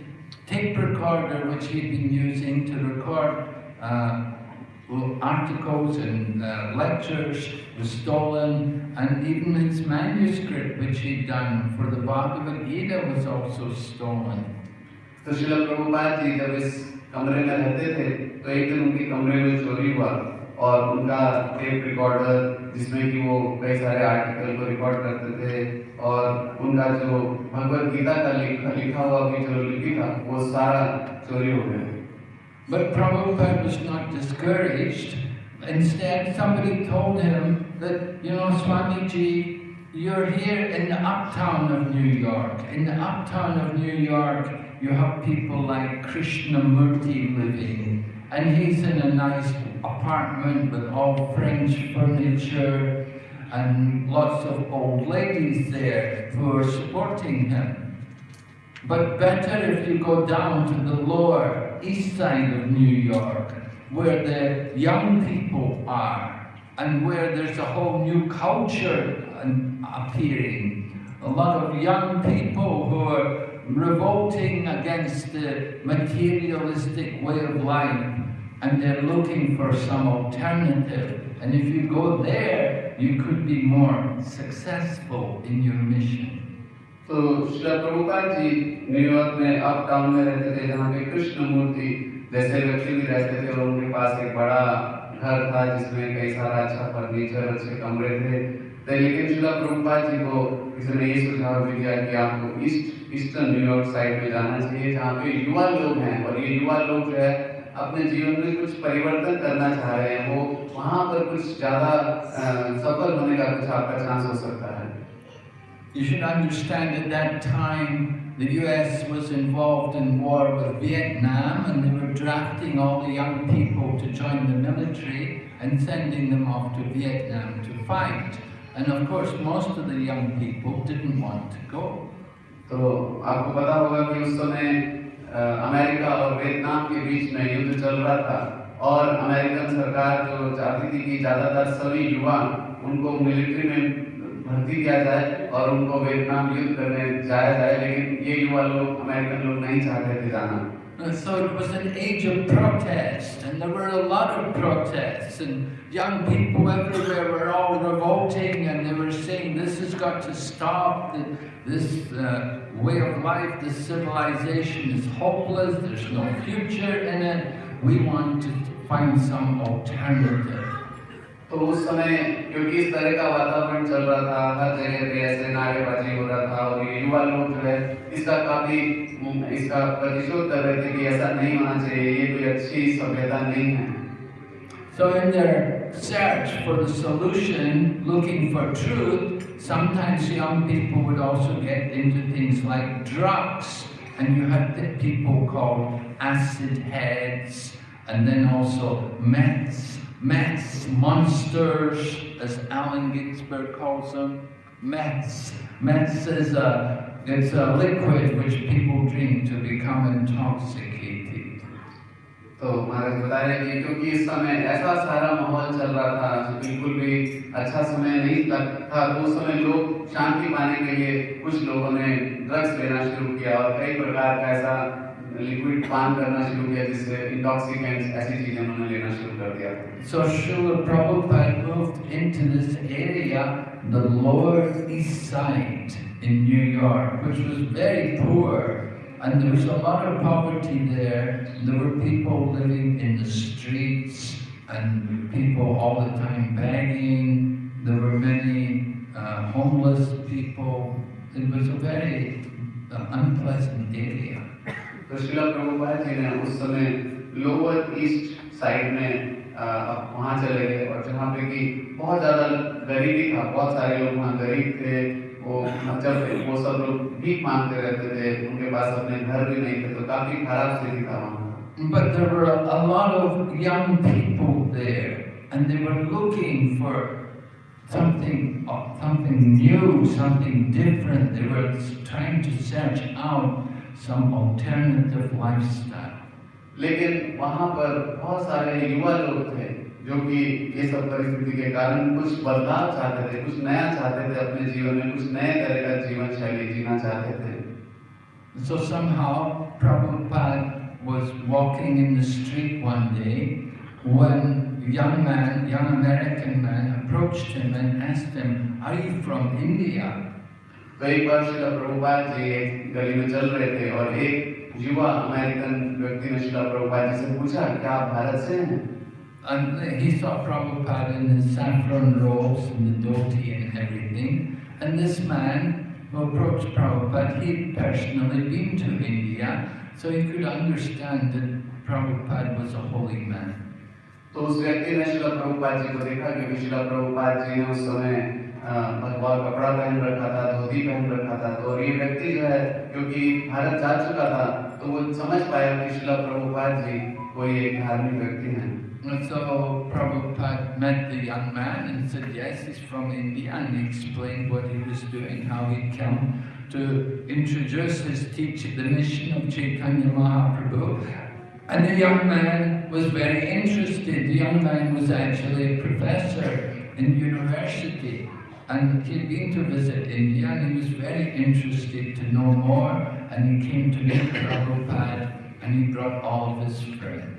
[SPEAKER 1] tape recorder, which he'd been using to record uh, well, articles and uh, lectures, was stolen, and even his manuscript, which he'd done for the Bhagavad Gita, was also stolen.
[SPEAKER 2] तो शिला प्रभुपाद जी जब इस कमरे में रहते थे तो एक दिन उनके कमरे में चोरी हुआ और उनका टेप रिकॉर्डर जिसमें कि वो कई सारे आर्टिकल को रिकॉर्ड करते थे और उनका जो भगवत गीता का लिखा लिखा हुआ भी जो लिपि था वो सारा चोरी हो गया
[SPEAKER 1] But Prabhupada was not discouraged. Instead, somebody told him that, you know, Swamiji, you're here in the uptown of New York. In the uptown of New York, you have people like Krishnamurti living. And he's in a nice apartment with all French furniture and lots of old ladies there who are supporting him. But better if you go down to the lower east side of New York, where the young people are, and where there's a whole new culture appearing. A lot of young people who are revolting against the materialistic way of life, and they're looking for some alternative. And if you go there, you could be more successful in your mission.
[SPEAKER 2] तो Shri Prabhupada ji New York में uptown में रहते थे जहाँ पे कृष्ण मूर्ति जैसे व्यक्ति भी रहते थे और उनके पास एक बड़ा घर था जिसमें कई सारा अच्छा फर्नीचर अच्छे कमरे थे तो लेकिन शिला प्रभुपाद जी को किसी ने ये सुझाव भी दिया कि आपको ईस्ट ईस्टर्न न्यूयॉर्क साइड में जाना चाहिए जहाँ पे युवा लोग हैं और ये युवा लोग जो है अपने जीवन में कुछ परिवर्तन करना चाह रहे हैं वो वहाँ पर कुछ ज्यादा सफल होने का कुछ आपका चांस हो सकता है
[SPEAKER 1] You should understand at that time the US was involved in war with Vietnam and they were drafting all the young people to join the military and sending them off to Vietnam to fight. And of course most of the young people didn't want to go.
[SPEAKER 2] तो आपको पता होगा कि उस समय America और Vietnam के बीच में युद्ध चल रहा था और अमेरिकन सरकार जो चाहती थी कि ज़्यादातर सभी युवा उनको मिलिट्री में भर्ती किया जाए और उनको वियतनाम युद्ध करने जाया जाए, लेकिन ये युवा लोग, अमेरिकन लोग नहीं चाहते थे जाना।
[SPEAKER 1] And so it was an age of protest, and there were a lot of protests, and young people everywhere were all revolting, and they were saying, this has got to stop, this uh, way of life, this civilization is hopeless, there's no future in it, we want to find some alternative.
[SPEAKER 2] तो उस समय क्योंकि इस तरह का वातावरण चल रहा था हर जगह पे ऐसे नारेबाजी हो रहा था और ये युवा लोग जो है इसका काफी उम, इसका प्रतिशोध कर रहे थे कि ऐसा नहीं होना चाहिए ये कोई अच्छी सभ्यता नहीं है
[SPEAKER 1] So in their search for the solution, looking for truth, sometimes young people would also get into things like drugs. And you had the people called acid heads, and then also meths, meths, monsters, as Allen Ginsberg calls them. Meths. Meths is a, it's a liquid which people drink to become intoxicated.
[SPEAKER 2] तो महाराज बता रहे थे क्योंकि इस समय ऐसा सारा माहौल चल रहा था जो बिल्कुल भी अच्छा समय नहीं था तो उस समय लोग शांति पाने के लिए कुछ लोगों ने ड्रग्स लेना शुरू किया और कई प्रकार का ऐसा लिक्विड पान करना शुरू किया जिससे इंटॉक्सिकेंट्स ऐसी चीजें उन्होंने लेना शुरू कर दिया
[SPEAKER 1] So Srila Prabhupada moved into this area, the lower east side in New York, which was very poor. And there was a lot of poverty there. There were people living in the streets and people all the time begging. There were many uh, homeless people. It was a very uh, unpleasant area.
[SPEAKER 2] तो शिला प्रभुपाद जी ने उस समय lower east side में अब वहाँ चले गए और जहाँ पे कि बहुत ज़्यादा गरीबी था बहुत सारे लोग वहाँ गरीब थे वो जब वो सब लोग भीख मांगते रहते थे उनके पास अपने घर भी नहीं थे तो काफ़ी खराब स्थिति था वहाँ
[SPEAKER 1] But there were a, lot of young people there, and they were looking for something, uh, something new, something different. They were trying to search out some alternative lifestyle.
[SPEAKER 2] लेकिन वहाँ पर बहुत सारे युवा लोग थे जो कि ये सब परिस्थिति के कारण कुछ बदलाव चाहते थे कुछ नया चाहते थे अपने जीवन में कुछ नए तरह का जीवन शैली जीना चाहते थे
[SPEAKER 1] So somehow Prabhupada was walking in the street one day when a young man, young American man approached him and asked him, Are you from India?
[SPEAKER 2] तो एक बार शिला प्रभुपाद जी एक गली में चल रहे थे और एक युवा अमेरिकन व्यक्ति ने शिला प्रभुपाद जी से पूछा क्या आप भारत से हैं
[SPEAKER 1] And he saw Prabhupada in his saffron robes and the dhoti and everything. And this man who approached Prabhupada, he'd personally been to India, so he could understand that Prabhupada was a holy man.
[SPEAKER 2] तो उस व्यक्ति ने शिला प्रभुपाद जी को देखा क्योंकि शिला प्रभुपाद जी ने उस समय अ, भगवा कपड़ा पहन रखा था धोती पहन रखा था तो और ये व्यक्ति जो है क्योंकि भारत जा चुका था तो वो समझ पाया कि शिला प्रभुपाद जी कोई एक धार्मिक व्यक्ति हैं
[SPEAKER 1] And so Prabhupada met the young man and said, yes, he's from India, and he explained what he was doing, how he'd come to introduce his teaching, the mission of Chaitanya Mahaprabhu. And the young man was very interested. The young man was actually a professor in university, And he'd been to visit India, and he was very interested to know more, and he came to meet Prabhupada, and he brought all of his friends.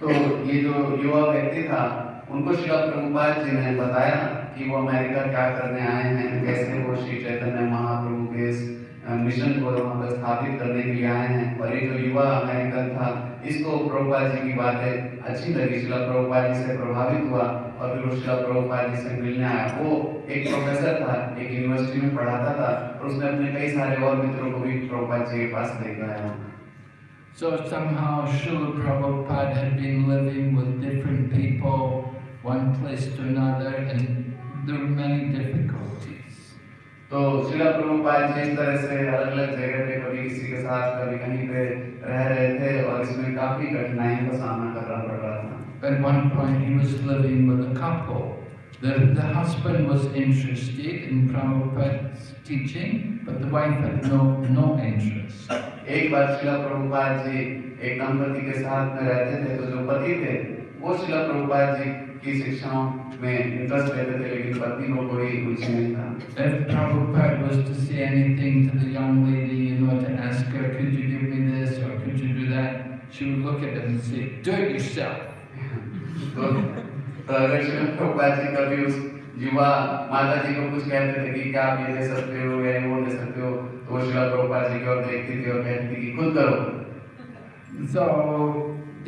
[SPEAKER 2] तो ये जो युवा व्यक्ति था उनको श्री प्रभुपाद जी ने बताया कि वो अमेरिका क्या करने आए हैं कैसे वो श्री चैतन्य महाप्रभु के अ, मिशन को वहाँ पर स्थापित करने के लिए आए हैं। और ये जो युवा अमेरिकन था इसको प्रभुपाद जी की बातें अच्छी लगी। शिला प्रभुपाद जी से प्रभावित हुआ और फिर शिला प्रभुपाद जी से मिलने आया वो एक प्रोफेसर था एक यूनिवर्सिटी में पढ़ाता था और उसने अपने कई सारे और मित्रों को भी प्रभुपाद जी के पास लेकर आया।
[SPEAKER 1] So somehow Srila Prabhupada had been living with different people, one place to another, and there were many difficulties.
[SPEAKER 2] तो शिला प्रभुपाद जी इस तरह से अलग अलग जगह पे कभी किसी के साथ कभी कहीं पे रह रहे थे और इसमें काफ़ी कठिनाइयों का सामना करना पड़ रहा था
[SPEAKER 1] At one point he was living with a couple. The, the husband was interested in Prabhupada's teaching, but the wife had no, no interest.
[SPEAKER 2] एक बार शिला प्रभुपाद जी एक दंपति के साथ में रहते थे तो जो पति थे वो शिला प्रभुपाद जी की शिक्षाओं में इंटरेस्ट लेते थे लेकिन पत्नी को कोई रुचि नहीं था
[SPEAKER 1] If Prabhupada was to say anything to the young lady, you know, to ask her, could you give me this or could you do that, she would look at him and say, do it yourself.
[SPEAKER 2] तो तो अगर शिला प्रभुपाद जी कभी उस युवा माता जी को कुछ कहते थे कि क्या आप ये दे सकते हो या वो दे सकते हो तो वो शिला प्रभुपाद जी की ओर देखती थी और कहती थी कि खुद करो
[SPEAKER 1] So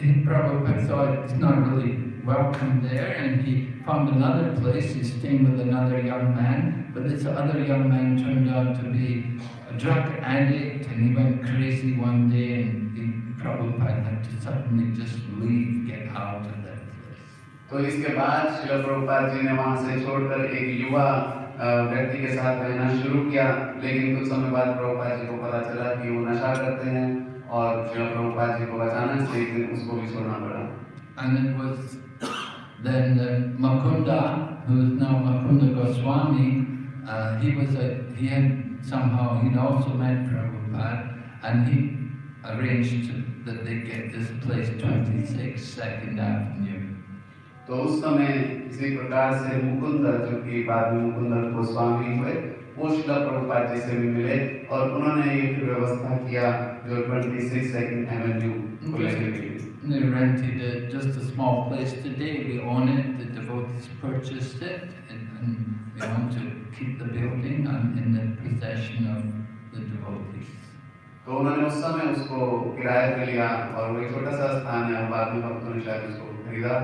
[SPEAKER 1] Prabhupada thought it's not really welcomed there and he found another place. He's staying with another young man, but this other young man turned out to be a drug addict and he went crazy one day and he, Prabhupada had to suddenly just leave, get out of that place.
[SPEAKER 2] तो इसके व्यक्ति के साथ रहना शुरू किया लेकिन कुछ समय बाद प्रभुपाद जी को पता चला कि वो नशा करते हैं और शिल प्रभुपाद जी को अचानक से एक दिन उसको भी छोड़ना पड़ा
[SPEAKER 1] And it was then uh, Makunda, who is now Makunda Goswami, uh, he was a, he had somehow, he'd also met Prabhupada, and he arranged that they get this place 26 Second Avenue.
[SPEAKER 2] तो उस समय इसी प्रकार से मुकुंद जो कि बाद में मुकुंद गोस्वामी हुए वो शिला प्रभुपाद जी से भी मिले और उन्होंने ये फिर व्यवस्था किया जो 26 सेकंड एवेन्यू को लेने के लिए
[SPEAKER 1] And they rented a, just a small place today. We own it. The devotees purchased it, and, and we want to keep the building and in the possession of the devotees.
[SPEAKER 2] तो उन्होंने उस समय उसको किराए पे लिया और वो एक छोटा सा स्थान है और बाद में भक्तों ने शायद उसको खरीदा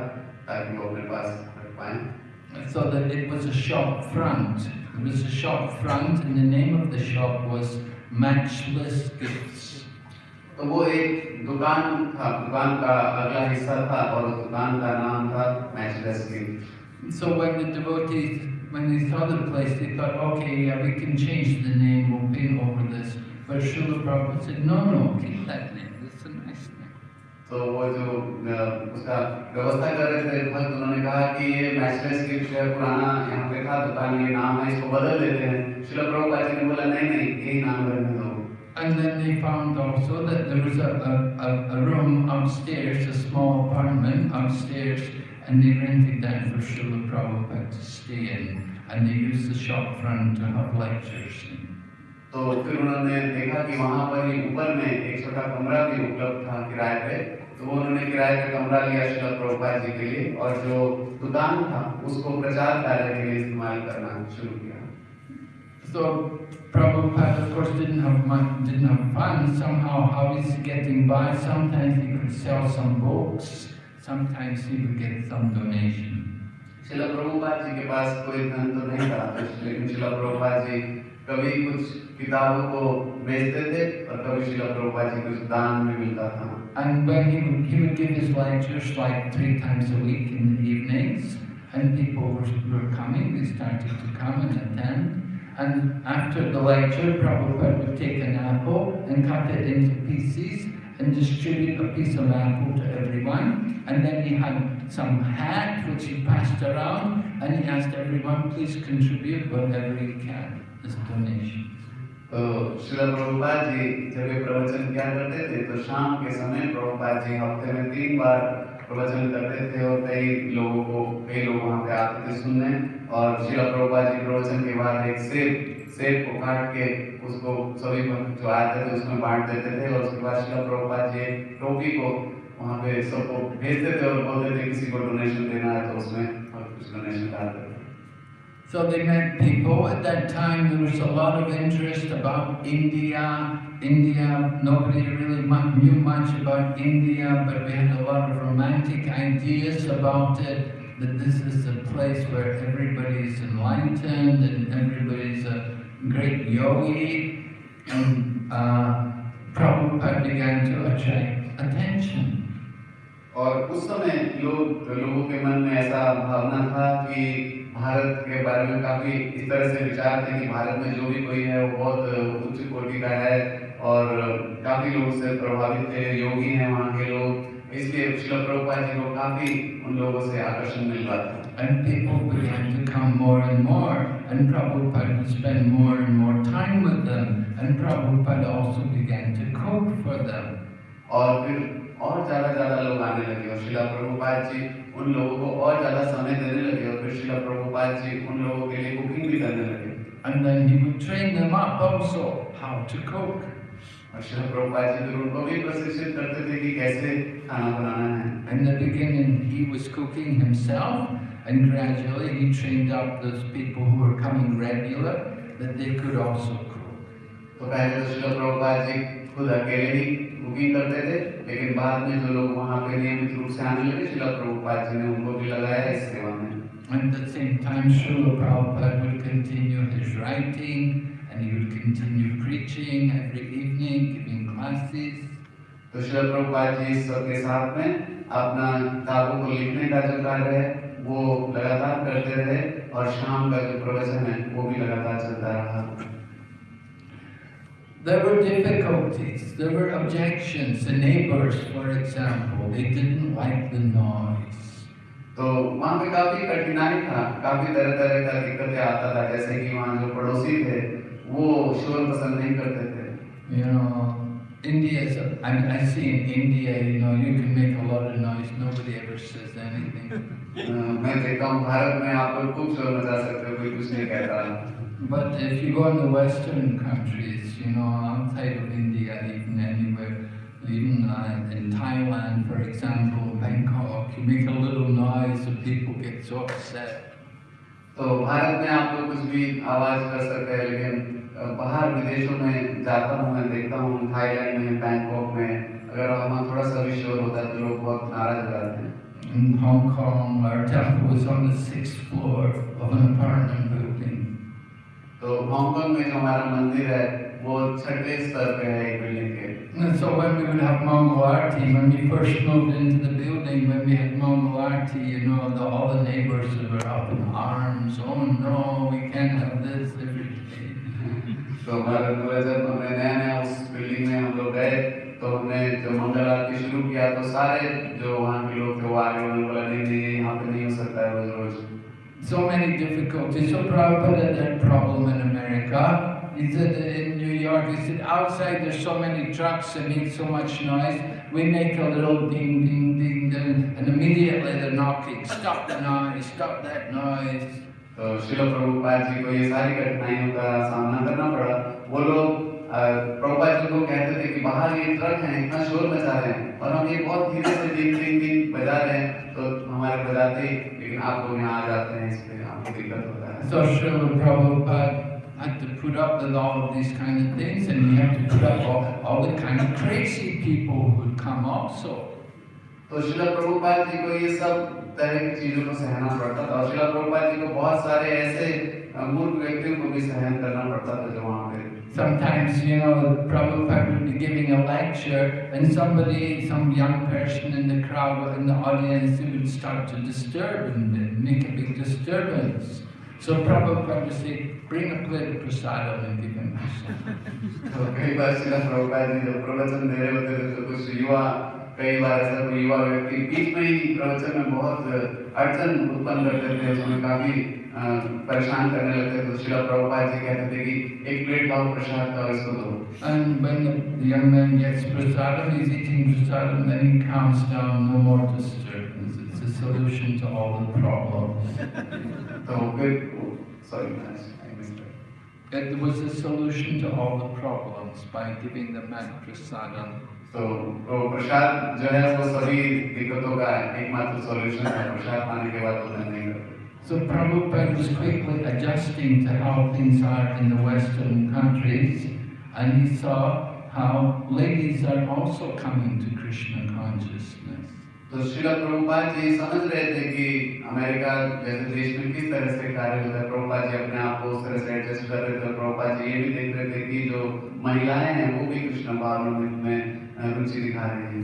[SPEAKER 2] ताकि वो अपने पास रख पाए
[SPEAKER 1] So that it was a shop front. It was a shop front, and the name of the shop was Matchless Gifts.
[SPEAKER 2] तो वो एक दुकान था दुकान का अगला हिस्सा था और दुकान का नाम था matchless gift
[SPEAKER 1] So when the devotees, when they saw the place, they thought, okay, yeah, we can change the name, we'll paint over this. But Srila Prabhupada said, no, no, keep that name. It's a nice name.
[SPEAKER 2] तो वो जो उसका व्यवस्था कर रहे थे भक्त उन्होंने कहा कि ये मैचलेस है पुराना यहाँ पे था दुकान ये नाम है इसको बदल देते हैं शिल प्रभुपाद जी ने बोला नहीं नहीं यही नाम रहने दो
[SPEAKER 1] And then they found also that there was a, a, a, room upstairs, a small apartment upstairs, and they rented that for Srila Prabhupada to stay in. And they used the shop front to have lectures in.
[SPEAKER 2] तो फिर उन्होंने देखा कि वहाँ पर ही ऊपर में एक छोटा कमरा भी उपलब्ध था किराए पे तो उन्होंने किराए का कमरा लिया शिला प्रभुपाद जी के लिए और जो दुकान था उसको प्रचार कार्य के लिए इस्तेमाल करना शुरू किया
[SPEAKER 1] So Prabhupada, of course, didn't have money, didn't have funds. Somehow, how is he getting by? Sometimes he could sell some books. Sometimes he would get some donation.
[SPEAKER 2] शिला प्रभुपाद जी के पास कोई धन तो नहीं था तो लेकिन शिला प्रभुपाद जी कभी कुछ किताबों को बेचते थे और कभी शिला प्रभुपाद जी कुछ दान में मिलता था
[SPEAKER 1] And when he would, he would give his lectures like three times a week in the evenings, and people were, were coming, they started to come and attend. And after the lecture, Prabhupada would take an apple and cut it into pieces and distribute a piece of apple to everyone. And then he had some hat which he passed around, and he asked everyone, please contribute whatever you can as donation.
[SPEAKER 2] तो शिला प्रभुपाद जी जब ये प्रवचन किया करते थे तो शाम के समय प्रभुपाद जी हफ्ते में तीन बार प्रवचन करते थे और कई लोगों को, कई लोग वहाँ पे आते थे सुनने। और शिला प्रभुपा जी प्रवचन के बाद एक सेब सेब को काट के उसको सभी जो आते थे, उसमें बांट देते थे। और उसके बाद शिला प्रभुपा जी टोपी को वहाँ पे सबको भेजते थे और बोलते थे, किसी को डोनेशन देना है तो उसमें और कुछ डोनेशन डालते थे।
[SPEAKER 1] So they met people. At that time, there was a lot of interest about India. India, nobody really mu- knew much about India, but we had a lot of romantic ideas about it. That this is a place where everybody's enlightened and everybody's a great yogi. And uh, Prabhupada began to attract attention.
[SPEAKER 2] और उस समय लोग लोगों के मन में ऐसा भावना था कि भारत के बारे में काफ़ी इस तरह से विचार थे कि भारत में जो भी कोई है वो बहुत उच्च कोटि का है और काफ़ी लोग उससे प्रभावित थे योगी हैं वहाँ के लोग इसलिए शिल जी को काफ़ी उन लोगों से आकर्षण मिल रहा था
[SPEAKER 1] And people began to come more and more, and Prabhupada would spend more and more time with them, and Prabhupada also began to cook for them.
[SPEAKER 2] और फिर और ज़्यादा ज़्यादा लोग आने लगे और शिला प्रभुपाद जी उन लोगों को और ज़्यादा समय देने लगे और फिर शिला प्रभुपाद जी उन लोगों के लिए कुकिंग भी करने लगे
[SPEAKER 1] And then he would train them up also how to cook.
[SPEAKER 2] और शिला प्रभुपाद जी फिर उनको भी प्रशिक्षित करते थे कि कैसे खाना बनाना है
[SPEAKER 1] In the beginning, he was cooking himself, and gradually he trained up those people who were coming regular that they could also cook.
[SPEAKER 2] तो पहले तो शिला प्रभुपाद जी खुद अकेले ही कुकिंग करते थे लेकिन बाद में जो लोग वहाँ पे नियमित रूप से आने लगे शिला प्रभुपाद जी ने उनको भी लगाया इस सेवा में
[SPEAKER 1] And at the same time, Srila Prabhupada would continue his writing and he would continue preaching every evening, giving classes.
[SPEAKER 2] तो शिला प्रभुपाद जी सबके साथ में अपना किताबों को लिखने का जो कार्य है वो लगातार करते रहे और शाम का जो प्रवचन है वो भी लगातार चलता रहा
[SPEAKER 1] There were difficulties, there were objections. The neighbors, for example, they didn't like the noise.
[SPEAKER 2] तो वहाँ पे काफी कठिनाई था काफी तरह तरह का दिक्कतें आता था जैसे कि वहाँ जो पड़ोसी थे वो शोर पसंद नहीं करते थे
[SPEAKER 1] You know, India is, a- I mean, I see in India, you know, you can make a lot of noise, nobody ever says anything.
[SPEAKER 2] अ, *laughs* मैं देखता हूँ भारत में आप लोग खूब शोर मचा सकते हो कोई कुछ नहीं कहता
[SPEAKER 1] But if you go in the Western countries, you know, outside of India, even anywhere, even uh, in Thailand, for example, Bangkok, you make a little noise and people get so upset.
[SPEAKER 2] तो भारत में आप लोग कुछ भी आवाज कर सकते हैं लेकिन अ, बाहर विदेशों में जाता हूँ मैं देखता हूँ थाईलैंड में बैंकॉक में अगर वहाँ थोड़ा सा भी शोर होता है तो लोग बहुत नाराज हो जाते हैं
[SPEAKER 1] In Hong Kong, our temple was on the sixth floor of an apartment building.
[SPEAKER 2] तो हांगकांग में जो हमारा मंदिर है वो छठे स्तर पे है एक बिल्डिंग के
[SPEAKER 1] so when we would have Mongol Aarti, when we first moved into the building, when we had Mongol Aarti, you know, the, all the neighbors were up in arms. Oh no, we can't have this.
[SPEAKER 2] तो हमारा पूरा जब हमने नया नया उस building में हम लोग गए तो हमने जब मंगल आरती शुरू किया तो सारे जो वहाँ के लोग थे वो आगे उन्होंने बोला नहीं नहीं
[SPEAKER 1] So many difficulties. So Prabhupada had that problem in America. He said that in New York, he said outside there's so many trucks that make so much noise. We make a little ding, ding, ding, ding, and immediately they're knocking. Stop the noise, stop that noise.
[SPEAKER 2] तो शिल प्रभुपाद जी को ये सारी कठिनाइयों का सामना करना पड़ा वो लोग प्रभुपाद जी को कहते थे कि बाहर ये ट्रक हैं इतना शोर मचा रहे हैं और हम ये बहुत धीरे से डिंग डिंग डिंग बजा रहे हैं तो हमारे बजाते लेकिन आप लोग यहाँ आ जाते हैं इसलिए आपको दिक्कत होता है
[SPEAKER 1] So Srila Prabhupada had to put up with all of these kind of things and he had to put up all, all the kind of crazy people who would come also.
[SPEAKER 2] तो शिला प्रभुपाद जी को ये सब तरह की चीज़ों को सहना पड़ता था और शिला प्रभुपाद जी को बहुत सारे ऐसे मूर्ख व्यक्तियों को भी सहन करना पड़ता था जो वहाँ पे
[SPEAKER 1] Sometimes, you know, Prabhupada would be giving a lecture and somebody, some young person in the crowd, in the audience, they would start to disturb and make a big disturbance. So Prabhupada would say, bring a plate of prasadam and give him prasadam.
[SPEAKER 2] तो कई बार शिला प्रभुपाद जी जब प्रवचन दे रहे होते थे तो कुछ युवा कई बार ऐसा कोई युवा व्यक्ति बीच में ही प्रवचन में बहुत अड़चन उत्पन्न करते थे उसमें काफी अ, परेशान करने लगते थे तो शिला प्रभुपाद जी कहते थे कि एक प्लेट लाओ प्रसाद का और इसको दो
[SPEAKER 1] And when the, the young man gets prasadam, he's eating prasadam, then he calms down, no more disturbance. It's a solution to all the problems.
[SPEAKER 2] तो फिर sorry I missed
[SPEAKER 1] It was a solution to all the problems by giving the man prasadam.
[SPEAKER 2] तो वो प्रसाद जो है वो सभी दिक्कतों का एकमात्र सॉल्यूशन है प्रसाद पाने के बाद वो धन नहीं करते
[SPEAKER 1] So Prabhupada was quickly adjusting to how things are in the Western countries, and he saw how ladies are also coming to Krishna consciousness.
[SPEAKER 2] तो शिला प्रभुपाद जी समझ रहे थे कि अमेरिका जैसे देश में किस तरह से कार्य होता है प्रभुपाद जी अपने आप को उस तरह से एडजस्ट कर रहे थे प्रभुपाद जी ये भी देख रहे थे कि जो महिलाएं हैं वो भी कृष्ण भावना में अ, रुचि दिखा रही हैं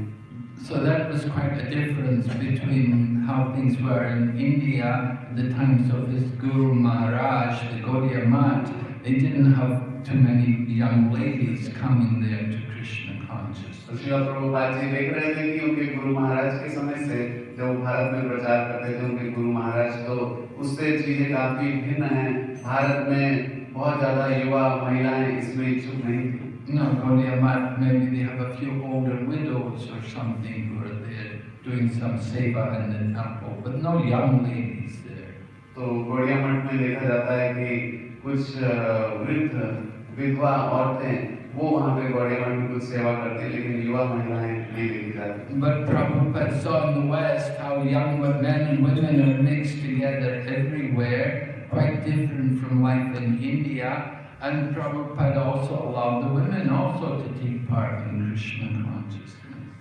[SPEAKER 1] So that was quite a difference between how things were in India at the times of his Guru Maharaj, the Gaudiya Math. They didn't have too many young ladies coming there to Krishna consciousness.
[SPEAKER 2] तो शिला प्रभुपाद जी देख रहे थे कि उनके गुरु महाराज के समय से जब वो भारत में प्रचार करते थे उनके गुरु महाराज तो उससे चीजें काफी भिन्न हैं भारत में बहुत ज्यादा युवा महिलाएं इसमें इच्छुक नहीं थी
[SPEAKER 1] No, Gaudiya Math, maybe they have a few older widows or something who are there doing some seva in the temple, but no young ladies there.
[SPEAKER 2] तो गौड़िया मठ में देखा जाता है कि कुछ अ, वृद्ध विधवा औरतें वो वहाँ पे गौड़िया मठ में कुछ सेवा करती हैं लेकिन युवा महिलाएं नहीं देखी जाती
[SPEAKER 1] But Prabhupada saw in the West how young men and women are mixed together everywhere, quite different from life in India. And Prabhupada also allowed the women also to take part in Krishna consciousness.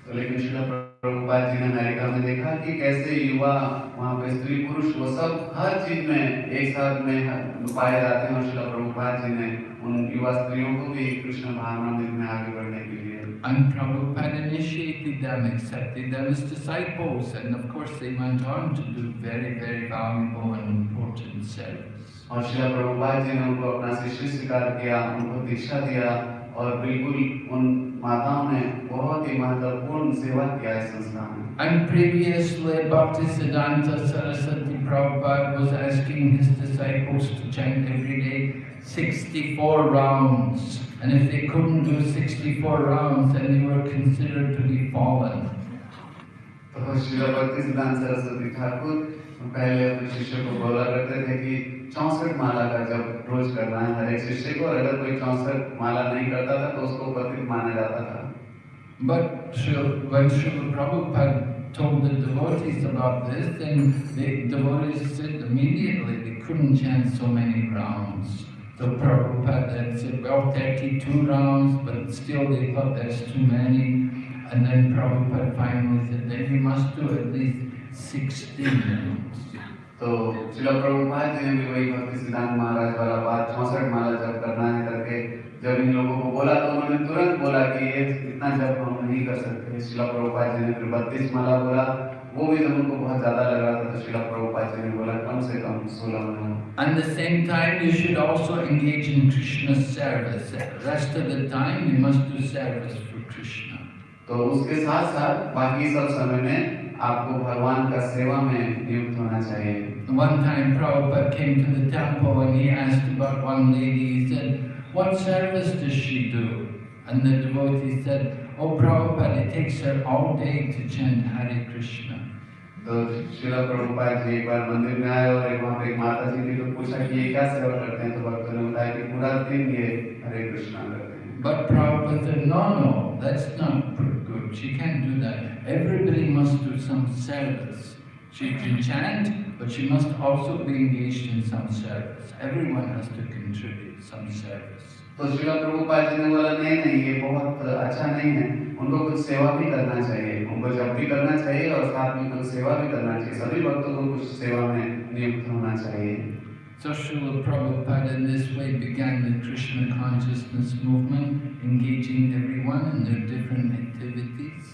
[SPEAKER 2] तो लेकिन श्रील प्रभुपाद जी ने America में देखा कि कैसे युवा वहाँ पे स्त्री पुरुष वो सब हर चीज में एक साथ में पाए जाते हैं और श्रील प्रभुपाद जी ने उन युवा स्त्रियों को भी कृष्ण भावनामृत में आगे बढ़ने के लिए
[SPEAKER 1] And Prabhupada initiated them, accepted them as disciples, and of course they went on to do very, very valuable and important service.
[SPEAKER 2] और श्रील प्रभुपाद जी ने उनको अपना शिष्य स्वीकार किया उनको दीक्षा दिया और बिल्कुल उन माताओं ने बहुत ही महत्वपूर्ण सेवा किया इस संस्था में
[SPEAKER 1] And previously, Bhaktisiddhanta Saraswati Prabhupada was asking his disciples to chant every day 64 rounds. And if they couldn't do 64 rounds, then they were considered to be fallen.
[SPEAKER 2] तो श्रील भक्ति सिद्धांत सरस्वती ठाकुर पहले अपने शिष्य को बोला करते थे कि चौसठ माला का जब रोज करना है हर एक शिष्य को और अगर कोई चौसठ माला नहीं करता था तो उसको पतित माना जाता था
[SPEAKER 1] But Srila- when Srila Prabhupada told the devotees about this, then the devotees said immediately they couldn't chant so many rounds. So Prabhupada had said, well, 32 rounds, but still they thought that's too many. And then Prabhupada finally said, then you must do at least 16 rounds.
[SPEAKER 2] तो श्रील प्रभुपाद जी ने भी वही भक्ति सिद्धांत महाराज वाला बात चौसठ माला जप करना है करके जब इन लोगों को बोला तो उन्होंने तुरंत बोला कि ये इतना जप हम नहीं कर सकते श्रील प्रभुपाद जी ने फिर बत्तीस माला बोला वो भी जब उनको बहुत ज़्यादा लग रहा था तो श्रील प्रभुपाद जी ने बोला कम से कम सोलह माला
[SPEAKER 1] At the same time, you should also engage in Krishna's service. Rest of the time, you must do service for Krishna.
[SPEAKER 2] तो उसके साथ साथ बाकी सब समय में आपको भगवान का सेवा में नियुक्त होना चाहिए
[SPEAKER 1] One time Prabhupada came to the temple and he asked about one lady. He said, What service does she do? And the devotee said, Oh Prabhupada, it takes her all day to chant Hare Krishna.
[SPEAKER 2] तो शिला प्रभुपाद जी एक बार मंदिर में आए और एक वहाँ पे एक माता जी थी तो पूछा कि ये क्या सेवा करते हैं तो भक्तों ने बताया कि पूरा दिन ये हरे कृष्णा करते हैं
[SPEAKER 1] But good. She can't do that. Everybody must do some service. She can chant, but she must also be engaged in some service. Everyone has to contribute some service.
[SPEAKER 2] तो शिला प्रभुपाद जी ने बोला नहीं नहीं ये बहुत अच्छा नहीं है उनको कुछ सेवा भी करना चाहिए उनको जब भी करना चाहिए और साथ में कुछ सेवा भी करना चाहिए सभी भक्तों को कुछ सेवा में नियुक्त होना चाहिए
[SPEAKER 1] So Srila Prabhupada in this way began the Krishna consciousness movement, engaging everyone in their different activities.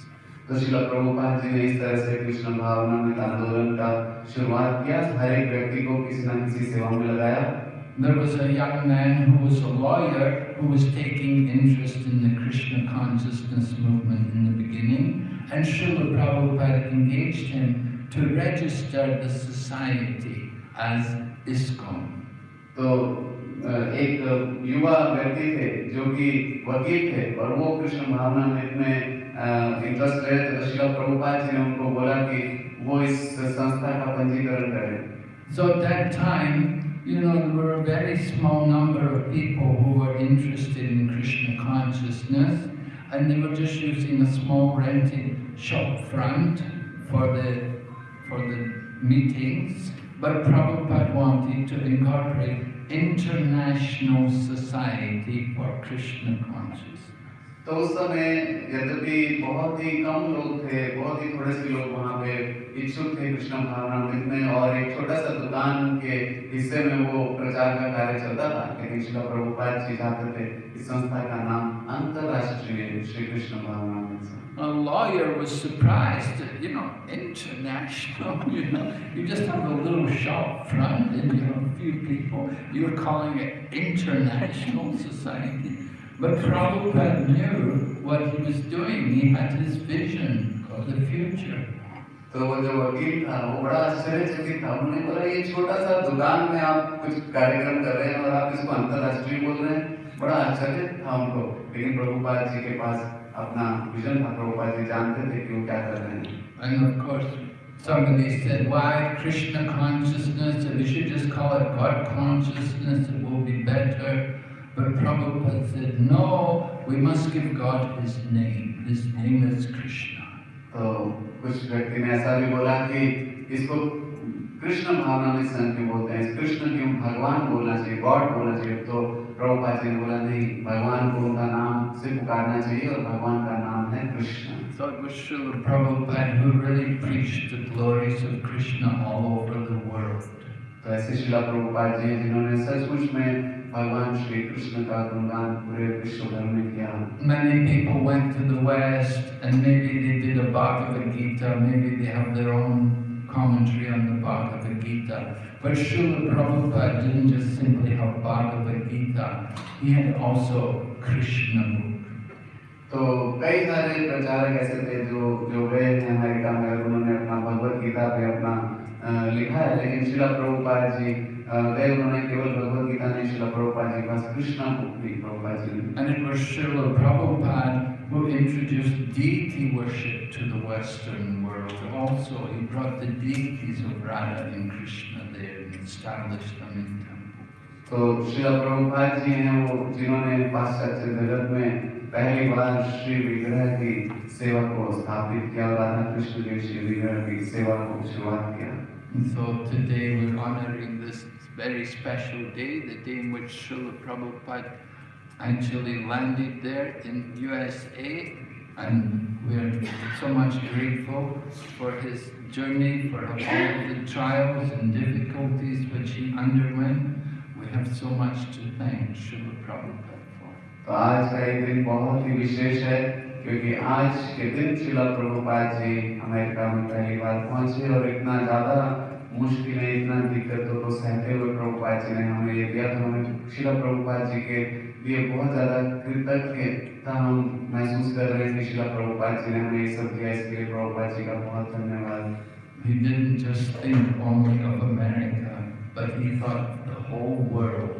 [SPEAKER 2] तो शिला प्रभुपाद जी ने इस तरह से कृष्ण भावना में आंदोलन का शुरुआत किया हर एक व्यक्ति को किसी न किसी सेवा में लगाया
[SPEAKER 1] There was a young man who was a lawyer who was taking interest in the Krishna consciousness movement in the beginning, and Srila Prabhupada engaged him to register the society as ISKCON.
[SPEAKER 2] तो अ, एक युवा व्यक्ति थे जो कि वकील थे और वो कृष्ण भावना में इतने इंटरेस्ट रहे थे तो शिला प्रभुपाद जी ने उनको बोला कि वो इस संस्था का पंजीकरण करें
[SPEAKER 1] So at that time, you know, there were a very small number of people who were interested in Krishna consciousness, and they were just using a small rented shop front for the for the meetings. But Prabhupada wanted to incorporate international society for Krishna consciousness.
[SPEAKER 2] तो उस समय यद्यपि बहुत ही कम लोग थे बहुत ही थोड़े से लोग वहाँ पे इच्छुक थे कृष्ण भावनामृत में और एक छोटा सा दुकान के हिस्से में वो प्रचार का कार्य चलता था लेकिन शिला प्रभुपाद जी चाहते थे इस संस्था का नाम अंतरराष्ट्रीय श्री कृष्ण संस्था
[SPEAKER 1] A lawyer was surprised you know, international, you know, you just have a little shop front and you have a few people, you're calling it international society. But Prabhupada knew what he was doing, he had his vision of the future.
[SPEAKER 2] तो वो जो वकील था वो बड़ा आश्चर्यचकित था उन्होंने बोला ये छोटा सा दुकान में आप कुछ कार्यक्रम कर रहे हैं और आप इसको अंतरराष्ट्रीय बोल रहे हैं बड़ा आश्चर्य था उनको लेकिन प्रभुपाद जी के पास अपना विजन था प्रभुपाद जी जानते थे कि वो क्या कर रहे हैं
[SPEAKER 1] And of course, somebody said, why Krishna consciousness? We should just call it God consciousness, it will be better. But Prabhupada said, no, we must give God his name. His name is Krishna.
[SPEAKER 2] तो कुछ व्यक्ति ने ऐसा भी बोला कि इसको कृष्ण भावना में क्यों बोलते हैं कृष्ण क्यों भगवान बोलना चाहिए गॉड बोलना चाहिए तो प्रभुपाद जी ने बोला नहीं भगवान को उनका नाम से पुकारना चाहिए और भगवान का नाम है Krishna
[SPEAKER 1] So it was Srila Prabhupada who really preached the glories of Krishna all over the world.
[SPEAKER 2] तो ऐसे शिला प्रभुपाद जी जिन्होंने सचमुच में भगवान श्री कृष्ण का गुणगान पूरे विश्व भर में किया
[SPEAKER 1] Many people went to the West and maybe they did a Bhagavad Gita, maybe they have their own commentary on the Bhagavad Gita. But Srila Prabhupada didn't just simply have Bhagavad Gita, he had also Krishna book.
[SPEAKER 2] तो कई सारे प्रचारक ऐसे थे जो जो गए हैं अमेरिका में और उन्होंने अपना भगवत गीता पे अपना अ, लिखा है लेकिन शिला प्रभुपाद जी अ, गए उन्होंने केवल भगवत गीता नहीं शिला प्रभुपाद जी के पास कृष्णा बुक भी प्रभुपाद जी ने
[SPEAKER 1] And it was Srila Prabhupada who introduced deity worship to the Western world. Also, he brought the deities of Radha and Krishna there and established them in temples.
[SPEAKER 2] तो शिला प्रभुपाद जी हैं वो जिन्होंने पाश्चात्य जगत में पहली बार श्री विग्रह की सेवा को स्थापित किया और राधा कृष्ण के श्री विग्रह की सेवा को शुरुआत किया
[SPEAKER 1] And so today we're honoring this very special day, the day in which Srila Prabhupada actually landed there in USA. And we're so much grateful for his journey, for all the trials and difficulties which he underwent. We have so much to thank Srila Prabhupada for.
[SPEAKER 2] तो आज का ये दिन बहुत ही विशेष है क्योंकि आज के दिन शिला प्रभुपाद जी अमेरिका में पहली बार पहुंचे और इतना ज्यादा मुश्किलें इतना दिक्कतों को सहते हुए प्रभुपाद जी ने हमें ये दिया तो हमें शिला प्रभुपाद जी के लिए बहुत ज़्यादा कृतज्ञता हम महसूस कर रहे हैं कि शिला प्रभुपाद जी ने हमें ये सब दिया। इसके लिए प्रभुपाद जी का बहुत धन्यवाद।
[SPEAKER 1] He didn't just think only of America, but he thought the whole world.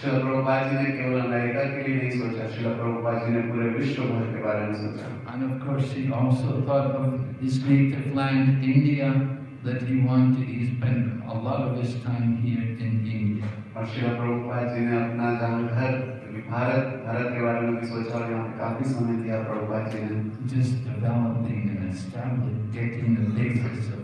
[SPEAKER 2] शिला प्रभुपाद जी ने केवल अमेरिका के लिए नहीं सोचा शिला प्रभुपाद जी ने पूरे विश्व भर के बारे में सोचा।
[SPEAKER 1] And of course, he also thought of his native land, India, that he wanted. He spent a lot of his time here in India.
[SPEAKER 2] और शिला प्रभुपाद जी ने अपना जहाँ घर क्योंकि भारत भारत के बारे में भी सोचा और यहाँ पे काफी समय दिया प्रभुपाद जी ने
[SPEAKER 1] Just developing and establishing, getting the basis of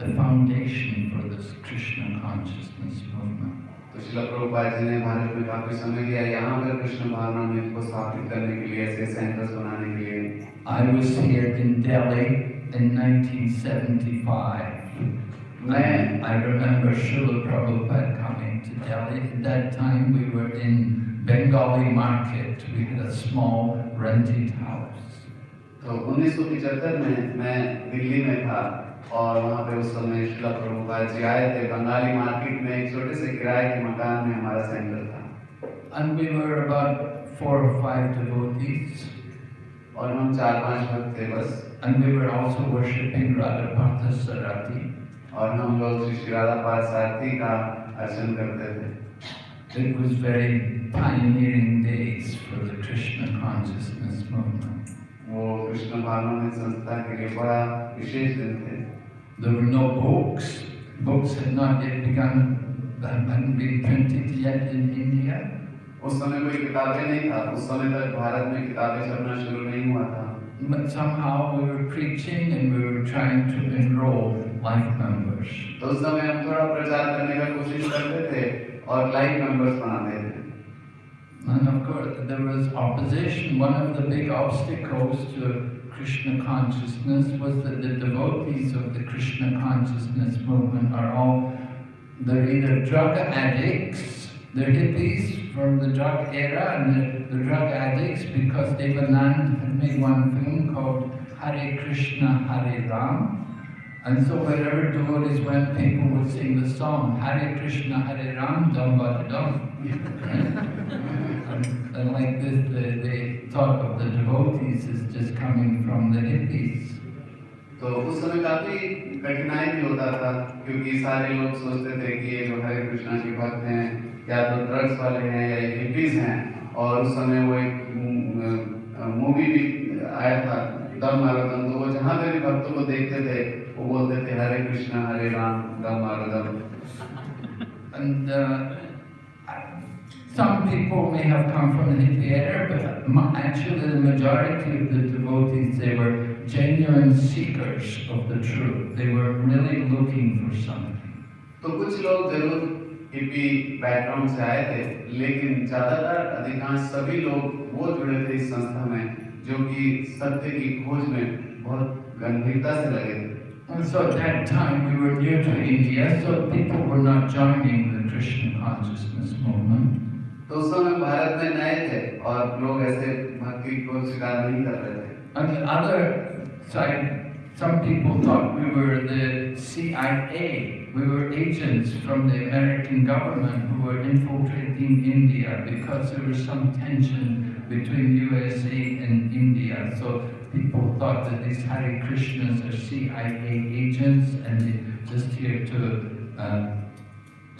[SPEAKER 1] the foundation for this Krishna consciousness movement.
[SPEAKER 2] तो शिला प्रभुपाद जी ने भारत में काफी समय दिया यहाँ पर कृष्ण भावना में को स्थापित करने के लिए ऐसे सेंटर्स बनाने के लिए
[SPEAKER 1] I was here in Delhi in 1975.
[SPEAKER 2] मैं
[SPEAKER 1] I remember Srila Prabhupada coming to Delhi. At that time, we were in Bengali market. We had a small rented house.
[SPEAKER 2] तो 1975 में मैं दिल्ली में था और वहाँ पे उस समय शिला प्रभुपाद जी आए थे बंगाली मार्केट में एक छोटे से किराए के मकान में हमारा सेंटर था
[SPEAKER 1] And we were about four or five devotees.
[SPEAKER 2] और हम चार पांच भक्त थे बस
[SPEAKER 1] And we were also worshipping Radha Parthasarati.
[SPEAKER 2] और हम लोग श्री राधा पाल सारथी का अर्चन करते थे
[SPEAKER 1] It was very pioneering days for the Krishna consciousness movement.
[SPEAKER 2] वो कृष्ण भावना संस्था के लिए बड़ा विशेष दिन थे
[SPEAKER 1] There were no books. Books had not yet begun, hadn't been printed yet in India.
[SPEAKER 2] उस समय कोई किताबें नहीं था उस समय तक भारत में किताबें छपना शुरू नहीं हुआ था
[SPEAKER 1] But somehow we were preaching and we were trying to enroll life members.
[SPEAKER 2] तो उस समय हम थोड़ा प्रचार करने का कोशिश करते थे और लाइव मेंबर्स बनाते थे
[SPEAKER 1] And of course, there was opposition. One of the big obstacles to Krishna consciousness was that the devotees of the Krishna consciousness movement are all, they're either drug addicts, they're hippies from the drug era, and they're, they're drug addicts because Devanand had made one film called Hare Krishna, Hare Ram. And so wherever devotees went, people would sing the song, Hare Krishna, Hare Ram, Dum Ba Dum. And, and like this, they, they thought of the devotees as just coming from the hippies.
[SPEAKER 2] तो उस समय काफ़ी कठिनाई भी होता था क्योंकि सारे लोग सोचते थे कि ये जो हरे कृष्णा के भक्त हैं या तो ड्रग्स वाले हैं या हिपीज हैं और उस समय वो एक मूवी भी आया था दम मारो तो वो जहाँ भी भक्तों को देखते थे वो बोलते थे हरे कृष्णा हरे राम दम मारो
[SPEAKER 1] And uh, some people may have come from the era, but actually the majority of the devotees, they were genuine seekers of the truth. They were really looking for something.
[SPEAKER 2] तो कुछ लोग ज़रूर हिपी बैकग्राउंड से आए थे लेकिन ज़्यादातर अधिकांश सभी लोग वो जुड़े थे इस संस्था में जो कि सत्य की खोज में बहुत गंभीरता से लगे थे
[SPEAKER 1] And so at that time we were new to India, so people were not joining the Krishna consciousness movement.
[SPEAKER 2] तो उस समय भारत में नए थे और लोग ऐसे भक्ति को स्वीकार नहीं कर रहे थे
[SPEAKER 1] On the other side, some people thought we were the CIA. We were agents from the American government who were infiltrating India because there was some tension between USA and India. So people thought that these Hare Krishnas are CIA agents and they're just here to, uh,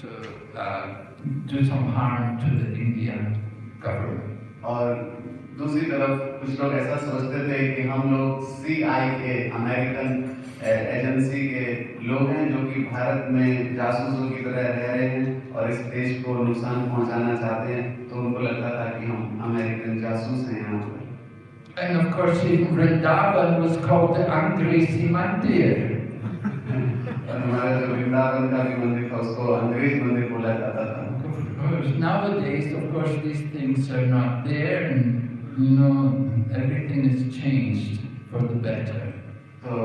[SPEAKER 1] to uh, do some harm to the India government.
[SPEAKER 2] और दूसरी तरफ़ कुछ लोग ऐसा सोचते थे कि हम लोग सी आई ए अमेरिकन एजेंसी के लोग हैं जो कि भारत में जासूसों की तरह रह रहे हैं और इस देश को नुकसान पहुंचाना चाहते हैं तो उनको लगता था कि हम अमेरिकन जासूस हैं यहाँ पर
[SPEAKER 1] And of course, even Vrindavan was called the Angresi Mandir. *laughs*
[SPEAKER 2] हमारा जो वृंदावन का भी मंदिर था उसको अंग्रेज़ मंदिर बोला जाता था
[SPEAKER 1] nowadays, of course, these things are not there, and you know, everything is changed for the better.
[SPEAKER 2] तो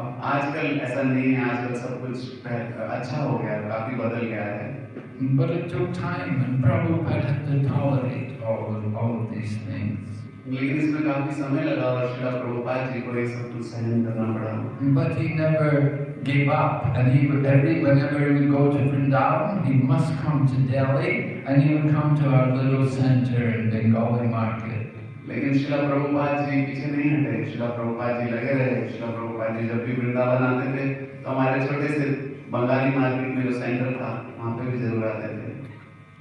[SPEAKER 2] अब आजकल ऐसा नहीं है आजकल सब कुछ पह- अच्छा हो गया काफी बदल गया है
[SPEAKER 1] But it took time, and Prabhupada had to tolerate all of, all of these things.
[SPEAKER 2] लेकिन इसमें काफी समय लगा और शिला प्रभुपाद जी को ये सब कुछ सहन करना पड़ा
[SPEAKER 1] But he never gave up, and he would every whenever he would go to Vrindavan, he must come to Delhi, and he would come to our little center in Bengali market.
[SPEAKER 2] लेकिन शिला प्रभुपाद जी पीछे नहीं हटे शिला प्रभुपाद जी लगे रहे शिला प्रभुपाद जी जब भी वृंदावन आते थे तो हमारे छोटे से बंगाली मार्केट में जो सेंटर था वहाँ पे भी जरूर आते थे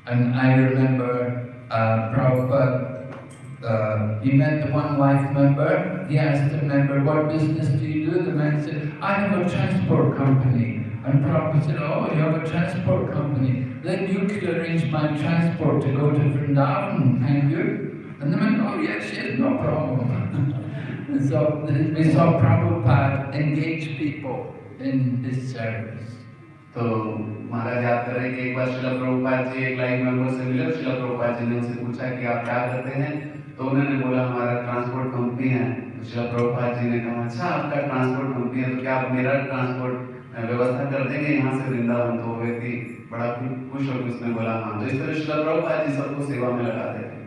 [SPEAKER 1] And I remember uh, Prabhupada, uh, he met the one life member, he asked the member, what business do you do? The man said, I have a transport company. And Prabhupada said, oh, you have a transport company. Then you could arrange my transport to go to Vrindavan, thank you. And the man, oh yes, yes, no problem. and *laughs* so we saw Prabhupada engage people in his service.
[SPEAKER 2] तो महाराज याद कर हैं कि एक बार शिला प्रभुपाद जी एक line member से मिले शिला प्रभुपाद जी ने उनसे पूछा कि आप क्या करते हैं? तो उन्होंने बोला हमारा ट्रांसपोर्ट कंपनी है। तो शिला प्रभुपाद जी ने कहा अच्छा आपका ट्रांसपोर्ट कंपनी है तो क्या आप मेरा ट्रांसपोर्ट व्यवस्था कर देंगे? यहाँ से वृंदावन तो व्यक्ति बड़ा खुश होकर उसने बोला हाँ। तो इस तरह शिला प्रभुपाद जी सबको सेवा में लगाते थे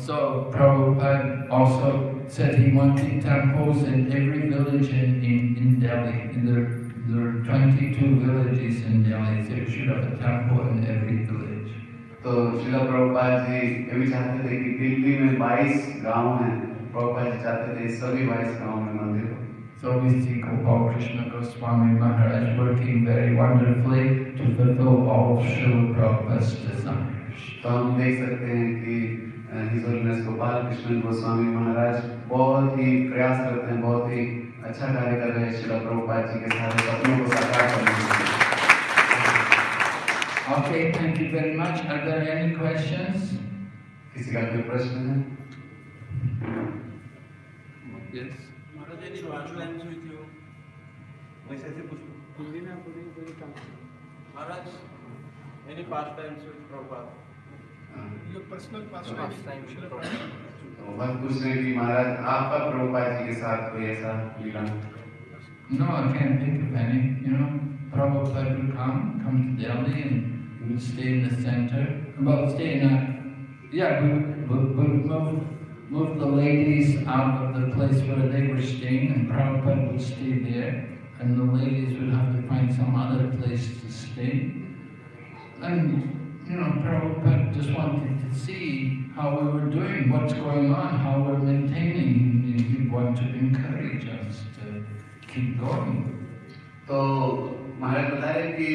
[SPEAKER 1] So Prabhupada also said he wanted temples in every village in, in, in Delhi. There, there are 22 villages in Delhi, so you should have a temple in every village.
[SPEAKER 2] तो शिला प्रभुपाद जी ये भी चाहते थे कि दिल्ली में 22 गांव हैं प्रभुपाद जी चाहते थे सभी 22 गांव में मंदिर हो
[SPEAKER 1] So we see Gopal Krishna Goswami Maharaj working very wonderfully to fulfill all of Srila Prabhupada's desires.
[SPEAKER 2] तो हम देख सकते हैं कि हिज होलीनेस गोपाल कृष्ण गोस्वामी महाराज बहुत ही प्रयास करते हैं बहुत ही अच्छा कार्य कर रहे हैं शिला प्रभुपाद जी के सारे सपनों को साकार करने के लिए
[SPEAKER 1] Okay, thank you very much. Are there any questions?
[SPEAKER 2] किसी का कोई प्रश्न है
[SPEAKER 1] Yes.
[SPEAKER 3] महाराज यदि पाँच लाइन हुई थी वो वैसे ऐसे पूछ लो
[SPEAKER 4] हिंदी में आपको नहीं कोई काम
[SPEAKER 3] Maharaj any past times with Prabhupada
[SPEAKER 4] ये पर्सनल
[SPEAKER 3] Past time with
[SPEAKER 2] तो बस पूछ रहे हैं कि महाराज आपका प्रभुपाद जी के साथ कोई ऐसा लीला
[SPEAKER 1] No, I can't think of any. You know, Prabhupada would come, come to Delhi and we would stay in the center. Well, stay in a, yeah, we would we would move, move the ladies out of the place where they were staying and Prabhupada would stay there and the ladies would have to find some other place to stay. And, you know, Prabhupada just wanted to see how we were doing, what's going on, how we're maintaining. He, wanted to encourage us to keep going.
[SPEAKER 2] तो महाराज बता रहे कि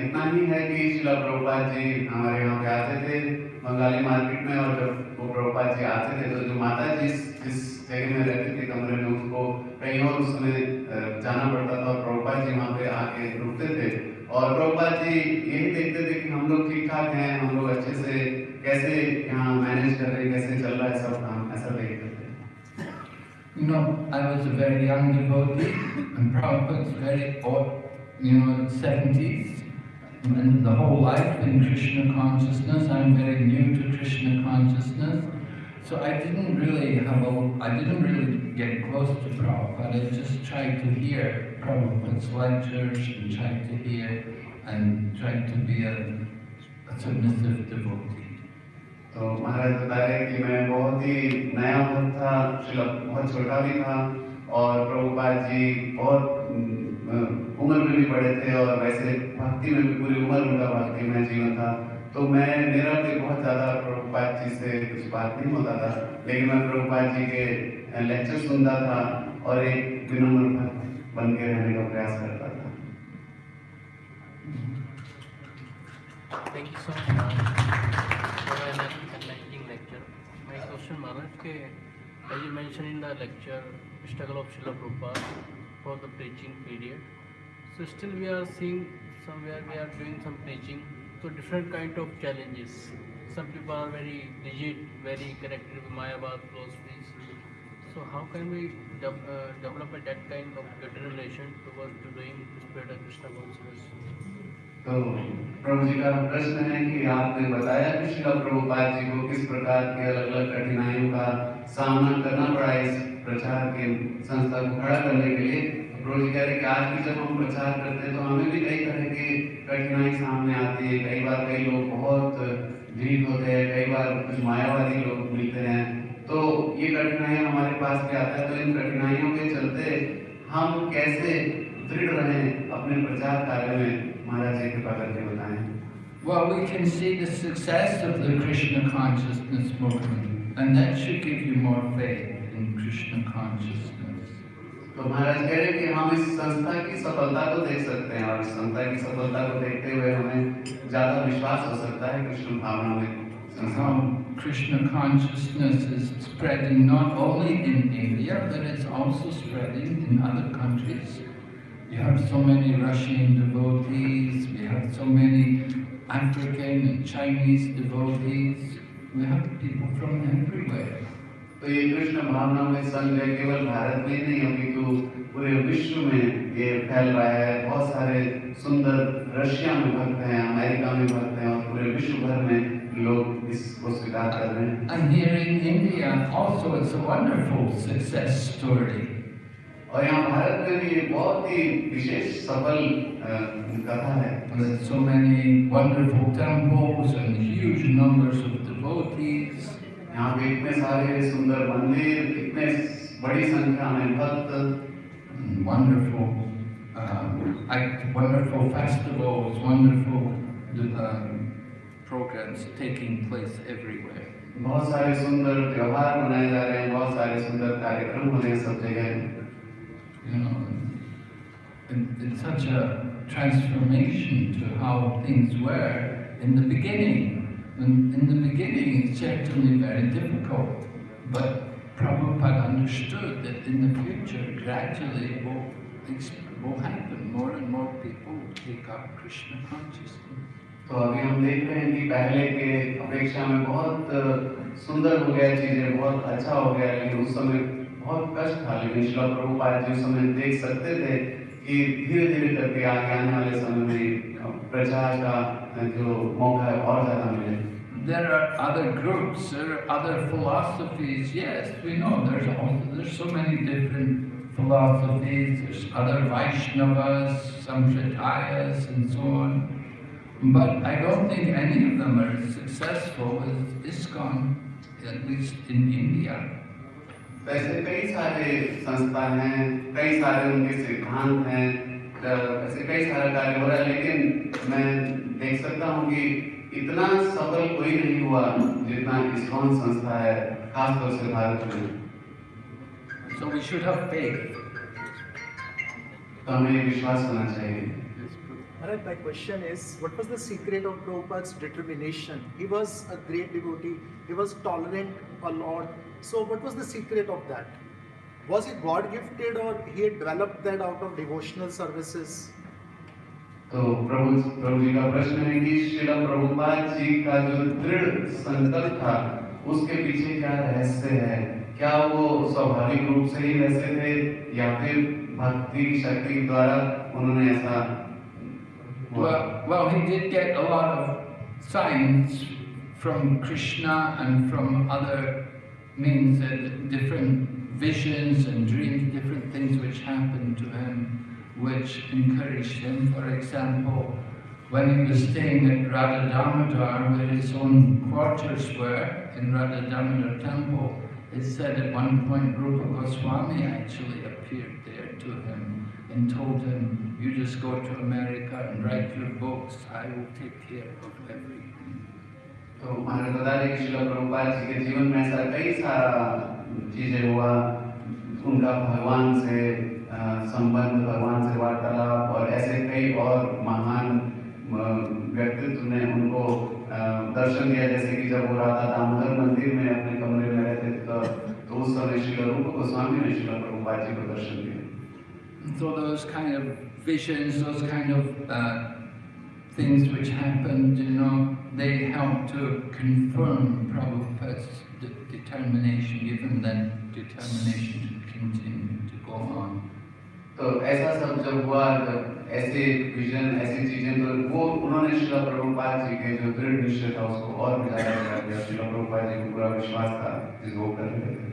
[SPEAKER 2] इतना ही है कि शिला प्रभुपाद जी हमारे यहाँ पे आते थे बंगाली मार्केट में और जब वो प्रभुपाद जी आते थे तो जो माता जी जिस जगह में रहती थी कमरे में उसको कहीं और उस समय जाना पड़ता था और प्रभुपाद जी वहाँ पे आके रुकते थे और प्रभुपाद जी यही देखते थे कि हम लोग ठीक ठाक हैं हम लोग अच्छे से कैसे यहाँ मैनेज कर रहे हैं कैसे चल रहा है सब काम ऐसा देखते थे
[SPEAKER 1] You know, I was a very young devotee, and Prabhupada's very old, you know, 70s, and the whole life in Krishna consciousness. I'm very new to Krishna consciousness. So I didn't really have a, I didn't really get close to Prabhupada. I just tried to hear Prabhupada's lectures and tried to hear and tried to be a, a submissive devotee.
[SPEAKER 2] तो महाराज बता रहे हैं कि मैं बहुत ही नया भक्त था शिला बहुत छोटा भी था और प्रभुपाद जी बहुत उम्र में भी बड़े थे और वैसे भक्ति में भी पूरी उम्र उनका भक्ति में जीवन था तो मैं मेरा भी बहुत ज़्यादा प्रभुपाद जी से कुछ बात नहीं होता था लेकिन मैं प्रभुपाद जी के लेक्चर सुनता था और एक विनम्र भक्त बन के रहने का प्रयास करता था
[SPEAKER 5] Thank you so much, for an enlightening lecture. My question, Maharaj, ke, as you mentioned in the lecture, struggle of Srila Prabhupada for the preaching period. So still we are seeing somewhere we are doing some preaching, so different kind of challenges. Some people are very rigid, very connected with Mayavad philosophies. So how can we uh, develop a, that kind of better relation towards to doing spirit of Krishna consciousness?
[SPEAKER 2] तो प्रभु जी का प्रश्न है कि आपने बताया कि श्रीला प्रभुपाद जी को किस प्रकार की अलग अलग कठिनाइयों का सामना करना पड़ा इस प्रचार के संस्था को खड़ा करने के लिए? प्रभु जी कह रहे कि आज भी जब हम प्रचार करते हैं तो हमें भी कई तरह की कठिनाई सामने आती है। कई बार कई लोग बहुत भीड़ होते हैं कई बार कुछ मायावादी लोग मिलते हैं। तो ये कठिनाइयाँ हमारे पास भी आता है तो इन कठिनाइयों के चलते हम कैसे दृढ़ रहें अपने प्रचार कार्य में? महाराज जी कृपा करके बताएँ।
[SPEAKER 1] Well, we can see the success of the Krishna consciousness movement, and that should give you more faith in Krishna consciousness.
[SPEAKER 2] तो महाराज कह रहे हैं कि हम इस संस्था की सफलता को देख सकते हैं और इस संस्था की सफलता को देखते हुए हमें ज़्यादा विश्वास हो सकता है कृष्ण भावना में। संस्था
[SPEAKER 1] Krishna consciousness is spreading not only in India, but it's also spreading in other countries. You have so many Russian devotees, we have so many African and Chinese devotees, we have people from everywhere.
[SPEAKER 2] तो ये कृष्ण भावना में संघ है केवल भारत में ही नहीं अपितु पूरे विश्व में ये फैल रहा है बहुत सारे सुंदर रशिया में भक्त हैं अमेरिका में भक्त हैं और पूरे विश्व भर में लोग इसको स्वीकार कर रहे हैं
[SPEAKER 1] And here in India also it's a wonderful success story.
[SPEAKER 2] और यहाँ भारत में भी ये बहुत ही विशेष सफल अ, कथा है
[SPEAKER 1] With so many wonderful temples and huge numbers of devotees.
[SPEAKER 2] यहाँ पे इतने सारे सुंदर मंदिर इतने बड़ी संख्या में भक्त
[SPEAKER 1] and wonderful, um, like wonderful festivals, wonderful um, programs taking place everywhere.
[SPEAKER 2] बहुत सारे सुंदर त्योहार मनाए जा रहे हैं बहुत सारे सुंदर कार्यक्रम हो रहे हैं सब जगह
[SPEAKER 1] You know, and it's such a transformation to how things were in the beginning. And in the beginning, it's certainly very difficult, but Prabhupada understood that in the future, gradually, it will, ex- will happen. More and more people will take up Krishna consciousness.
[SPEAKER 2] तो अभी हम देख रहे हैं कि पहले के अपेक्षा में बहुत अ, सुंदर हो गया चीजें बहुत अच्छा हो गया लेकिन उस समय बहुत कष्ट था लेकिन शिला प्रभुपाद जी उस समय देख सकते थे कि धीरे धीरे करके आगे आने वाले समय में अ, प्रचार का अ, जो मौका है और ज्यादा मिले
[SPEAKER 1] There are other groups, there are other philosophies. Yes, we know there's also, there's so many different philosophies. There's other Vaishnavas, Samshritayas, and so on. But I don't think any of them are successful as ISKCON, at least in India.
[SPEAKER 2] तो ऐसे कई सारे संस्था हैं कई सारे उनके सिद्धांत हैं ऐसे कई सारा कार्य हो रहा है लेकिन मैं देख सकता हूँ कि इतना सफल कोई नहीं हुआ जितना इस्कॉन संस्था है खासतौर से भारत में
[SPEAKER 1] So we should have faith.
[SPEAKER 2] तो हमें विश्वास होना चाहिए
[SPEAKER 6] Maharaj, my question is, what was the secret of Prabhupada's determination? He was a great devotee, he was tolerant a lot. So what was the secret of that? Was he God gifted or he had developed that out of devotional services?
[SPEAKER 2] तो प्रभु प्रभु जी का प्रश्न है कि श्रीला प्रभुपाद जी का जो दृढ़ संकल्प था उसके पीछे क्या रहस्य है क्या वो स्वाभाविक रूप से ही वैसे थे या फिर भक्ति शक्ति द्वारा उन्होंने ऐसा
[SPEAKER 1] Well, well, he did get a lot of signs from Krishna and from other means, uh, different visions and dreams, different things which happened to him, which encouraged him. For example, when he was staying at Radha Damodar, where his own quarters were in Radha Damodar temple, it said at one point Rupa Goswami actually appeared there to him and told him, you just go to America and write your books, I will take care of everything.
[SPEAKER 2] तो महाराज बता कि जी के जीवन में ऐसा कई सारा चीज़ें हुआ। उनका भगवान से संबंध भगवान से वार्तालाप और ऐसे कई और महान व्यक्तित्व ने उनको दर्शन दिया। जैसे कि जब वो राधा दामोदर मंदिर में अपने कमरे में रहते थे तो, तो उस समय शिला रूप गोस्वामी ने शिला प्रभुपाद जी को दर्शन दिए
[SPEAKER 1] So those kind of visions, those kind of uh, things which happened, you know, they help to confirm Prabhupada's de- determination, give him that determination to continue to go on.
[SPEAKER 2] तो ऐसा सब जब हुआ जब ऐसे विजन ऐसी चीजें तो वो उन्होंने शिला प्रभुपाद जी के जो दृढ़ निश्चय था उसको और भी ज्यादा बढ़ा दिया शिला प्रभुपाद जी को पूरा विश्वास था जिस वो कर रहे थे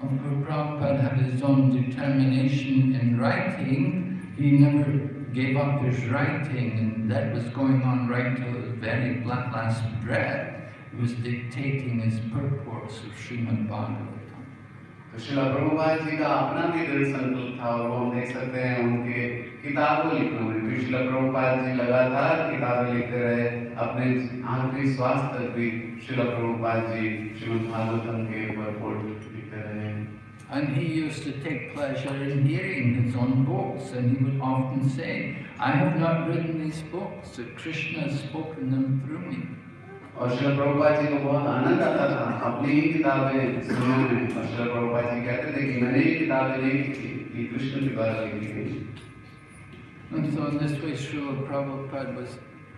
[SPEAKER 1] Of course, Prabhupada had his own determination in writing. He never gave up his writing, and that was going on right till his very la- last breath. He was dictating his purports of Srimad Bhagavatam.
[SPEAKER 2] तो शिला प्रभुपाद जी का अपना भी दृढ़ संकल्प था और वो हम देख सकते हैं उनके किताबों लिखने में भी शिला प्रभुपाद जी लगातार किताबें लिखते रहे अपने आखिरी श्वास तक भी शिला प्रभुपाद जी श्रीमद् भागवतम के ऊपर लिखते रहे
[SPEAKER 1] And he used to take pleasure in hearing his own books, and he would often say, I have not written these books, that Krishna has spoken them through me.
[SPEAKER 2] और शिल प्रभुपाद जी को बहुत आनंद आता था अपनी ही किताबें सुनने में और शिल प्रभुपाद जी कहते थे कि मैंने ये किताबें नहीं लिखी ये कृष्ण के द्वारा लिखी गई
[SPEAKER 1] And so in this way, Srila Prabhupada was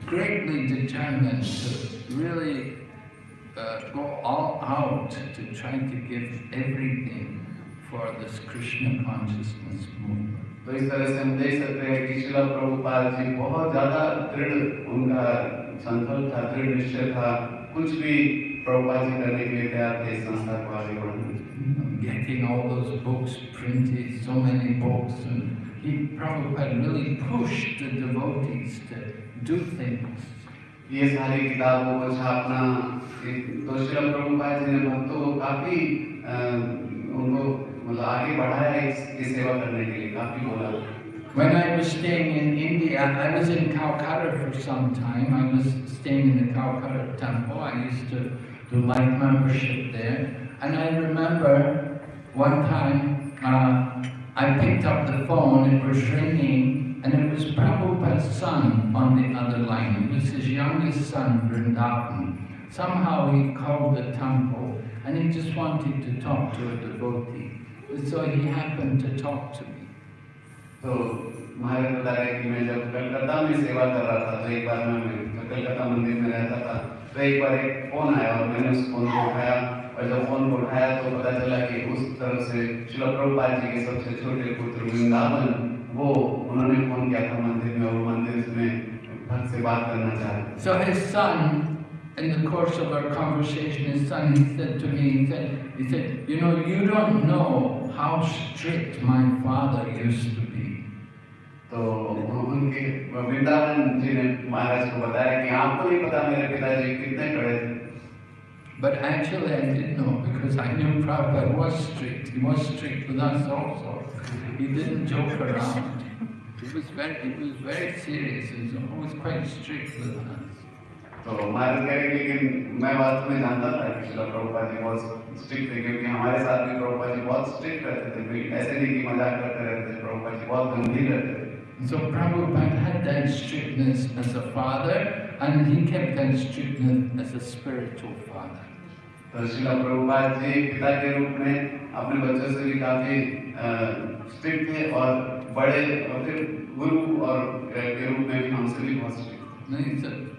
[SPEAKER 1] greatly determined to really uh, go all out to try to give everything for this Krishna consciousness movement.
[SPEAKER 2] तो इस तरह से हम देख सकते हैं कि शिला प्रभुपाद जी बहुत ज्यादा दृढ़ उनका संकल्प था दृढ़ निश्चय था कुछ भी प्रभुपाद जी करने के लिए तैयार थे इस संस्था को आगे बढ़ाने
[SPEAKER 1] You know, Getting all those books printed, so many books, and he Prabhupada really pushed the devotees to do things.
[SPEAKER 2] ये सारी किताबों को छापना ये- तो शिला प्रभुपाद जी ने भक्तों को काफी अ, उनको मतलब आगे बढ़ाया इस, इस सेवा करने के लिए काफी बोला
[SPEAKER 1] When I was staying in India, I was in Calcutta for some time. I was staying in the Calcutta temple. I used to do life membership there. And I remember one time uh, I picked up the phone, it was ringing, and it was Prabhupada's son on the other line. It was his youngest son, Vrindavan. Somehow he called the temple and he just wanted to talk to a devotee. So he happened to talk to me.
[SPEAKER 2] तो महाराज बता रहे कि मैं जब कलकत्ता में सेवा कर रहा था तो एक बार मैं मैं कलकत्ता मंदिर में रहता था तो एक बार एक फ़ोन आया और मैंने उस फ़ोन को उठाया और जब फ़ोन को उठाया तो पता चला कि उस तरफ़ से शिला प्रभुपाद जी के सबसे छोटे पुत्र वृंदावन वो उन्होंने फ़ोन किया था मंदिर में और वो मंदिर में भक्त से बात करना चाह रहे
[SPEAKER 1] So his son, in the course of our conversation, his son, he said to me, he said, he said, you know, you don't know how strict my father used to be.
[SPEAKER 2] तो उनके वृंदावन जी ने महाराज को बताया कि आपको नहीं पता मेरे पिताजी कितने कड़े थे
[SPEAKER 1] But actually I did know because I knew Prabhupada was strict. He was strict with us also. He didn't joke around. He was very, he was very serious. He was always quite strict with us.
[SPEAKER 2] तो महाराज कह रहे कि लेकिन मैं वास्तव में जानता था कि शिला प्रभुपाद जी बहुत स्ट्रिक्ट थे क्योंकि हमारे साथ भी प्रभुपाद जी बहुत स्ट्रिक्ट रहते थे कोई ऐसे नहीं कि मज़ाक करते रहते थे प्रभुपाद जी बहुत गंभीर रहते थे
[SPEAKER 1] So Prabhupada had that strictness as a father and he kept that strictness as a spiritual father.
[SPEAKER 2] तो शिला प्रभुपाद जी पिता के रूप में अपने बच्चों से भी काफ़ी स्ट्रिक्ट थे और बड़े और फिर गुरु और के रूप में भी हमसे भी बहुत
[SPEAKER 1] strict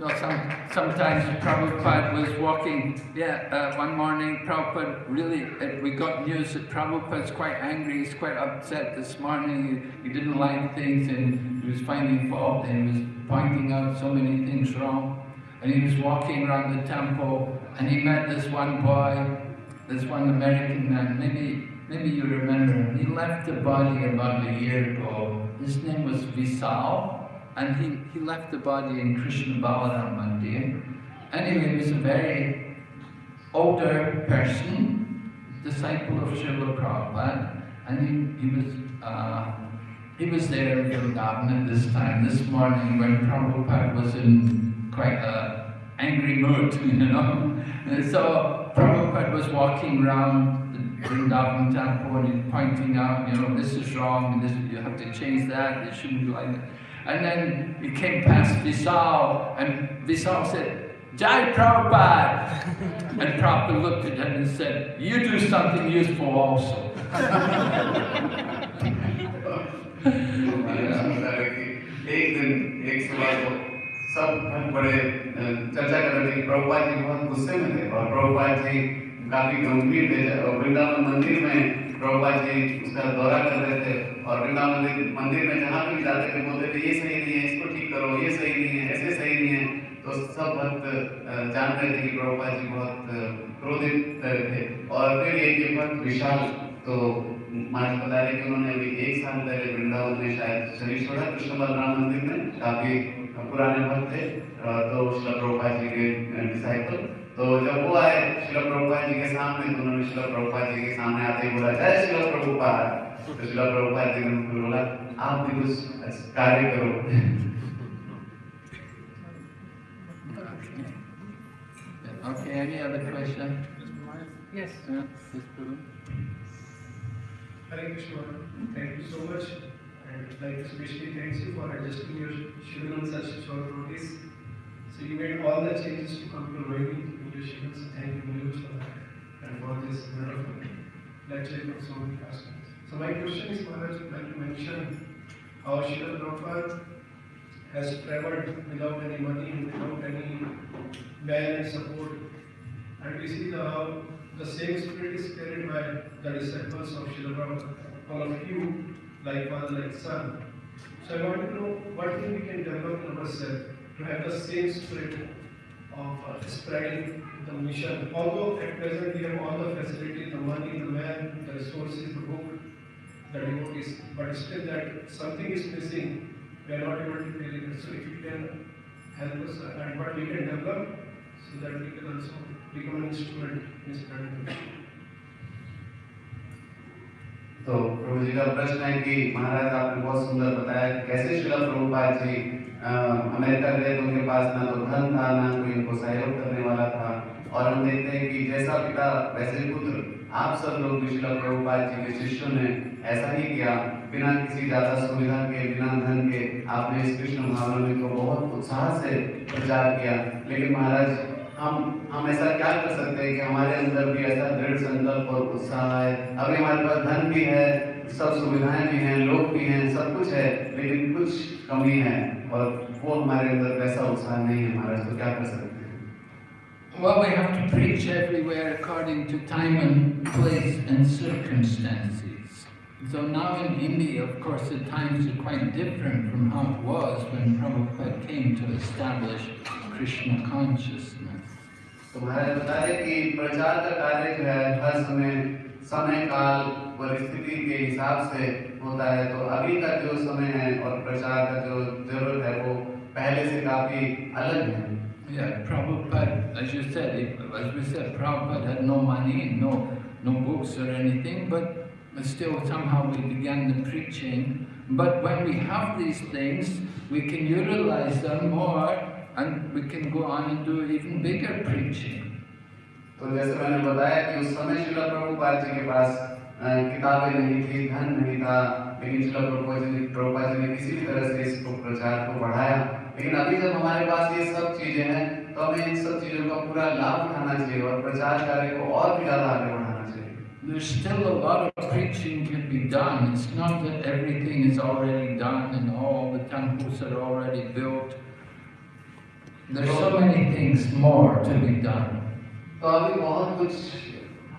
[SPEAKER 1] No, some, sometimes Prabhupada was walking, yeah, uh, one morning Prabhupada really, uh, we got news that Prabhupada's quite angry, he's quite upset this morning, he, he didn't like things and he was finding fault and he was pointing out so many things wrong. And he was walking around the temple and he met this one boy, this one American man, maybe, maybe you remember him. He left the body about a year ago. His name was Vishal and he, he left the body in Krishna Balaram Mandir. Anyway, he was a very older person, disciple of Srila Prabhupada, and he, he was uh, he was there in Vrindavan at this time, this morning when Prabhupada was in quite a angry mood, *laughs* you know. And so Prabhupada was walking around the Vrindavan temple and pointing out, you know, this is wrong, this, you have to change that, it shouldn't be like that. And then he came past Visal, and Visal said, Jai Prabhupada! And Prabhupada looked at him and said, you do something useful also.
[SPEAKER 2] महाराज बता रहे कि एक दिन एक सुबह को सब बड़े अ, चर्चा कर रहे थे कि प्रभुपाद जी बहुत गुस्से में थे और प्रभुपाद जी काफी गंभीर थे और वृंदावन मंदिर में प्रभुपाद जी उसका दौरा कर रहे थे और वृंदावन मंदिर में जहाँ भी जाते थे, बोलते थे, ये सही नहीं है, इसको ठीक करो, ये सही नहीं है, ऐसे सही नहीं है। तो सब भक्त जान रहे थे कि प्रभुपाद जी बहुत क्रोधित थे। और फिर एक भक्त विशाल तो महाराज बता रहे कि उन्होंने अभी एक साल पहले वृंदावन में शायद शरीर छोड़ा कृष्ण बलराम मंदिर में काफ़ी पुराने भक्त थे। तो शिला प्रभुपाद जी के डिसाइपल तो जब वो आए शिला प्रभुपाद जी के सामने तो उन्होंने शिला प्रभुपाद जी के सामने आते ही बोला जय शिला प्रभुपाद तो शिला प्रभुपाद जी ने उनको बोला आप भी कुछ कार्य करो
[SPEAKER 1] Okay, any other question?
[SPEAKER 5] Yes.
[SPEAKER 1] Yeah.
[SPEAKER 4] Hare Krishna. Thank you so much. And I'd like to especially thank you for adjusting your schedule on such short notice. So you made all the changes to come to Rohini So thank you very much and for this wonderful lecture from so many aspects. So my question is, Maharaj, like you mentioned, how Srila Prabhupada has traveled without any money, without any man and support. And we see the, how the same spirit is carried by the disciples of Srila Prabhupada, all of you, like father, like son. So I want to know what thing we can develop in ourselves to have the same spirit of uh, spreading the mission. Although at present we have all the facilities, the money, the man, the resources, the book, the devotees, but still that something is missing. We are not able to it. So if you can help us uh, and what we can develop so that we can also become an instrument in the mission.
[SPEAKER 2] तो प्रभु जी का प्रश्न है कि महाराज आपने बहुत सुंदर बताया कैसे शिला प्रभुपाद जी अमेरिका गए तो उनके पास ना तो धन था ना कोई उनको सहयोग करने वाला था और हम देखते हैं कि जैसा पिता, वैसे पुत्र, आप सब लोग प्रभुपाद जी के शिष्यों ने ऐसा ही किया। बिना किसी ज़्यादा सुविधा के, बिना धन के आपने इस कृष्ण भावना को बहुत उत्साह से प्रचार किया। लेकिन महाराज, हम हम ऐसा क्या कर सकते हैं कि हमारे अंदर भी ऐसा दृढ़ संकल्प और उत्साह है? अभी हमारे पास धन भी है, सब सुविधाएँ भी हैं, लोग भी हैं, सब कुछ है, लेकिन कुछ कमी है और वो हमारे अंदर वैसा उत्साह नहीं है महाराज। तो क्या कर सकते हैं?
[SPEAKER 1] Well, we have to preach everywhere according to time and place and circumstances. So now in India, of course, the times are quite different from how it was when Prabhupada came to establish Krishna consciousness.
[SPEAKER 2] तो महाराज बता रहे कि प्रचार का कार्य जो है हर समय समय काल परिस्थिति के हिसाब से होता है तो अभी का जो समय है और प्रचार का जो जरूरत है वो पहले से काफी अलग है
[SPEAKER 1] Yeah, Prabhupada, as you said, he- as we said, Prabhupada had no money, no, no books or anything, but still somehow we began the preaching. But when we have these things, we can utilize them more and we can go on and do even bigger preaching.
[SPEAKER 2] तो जैसे मैंने बताया कि उस समय शिला प्रभुपाद जी के पास अ, किताबें नहीं थी धन नहीं था लेकिन शिला प्रभुपाद जी प्रभुपाद जी ने किसी भी तरह से इसको प्रचार को बढ़ाया लेकिन अभी जब हमारे पास ये सब चीज़ें हैं तो तो हमें इन सब चीज़ों का पूरा लाभ उठाना चाहिए और प्रचार कार्य को और भी ज़्यादा आगे बढ़ाना चाहिए
[SPEAKER 1] There's still a lot of preaching can be done. It's not that everything is already done and all the temples are already built. There's so many things more to be done.
[SPEAKER 2] तो अभी बहुत कुछ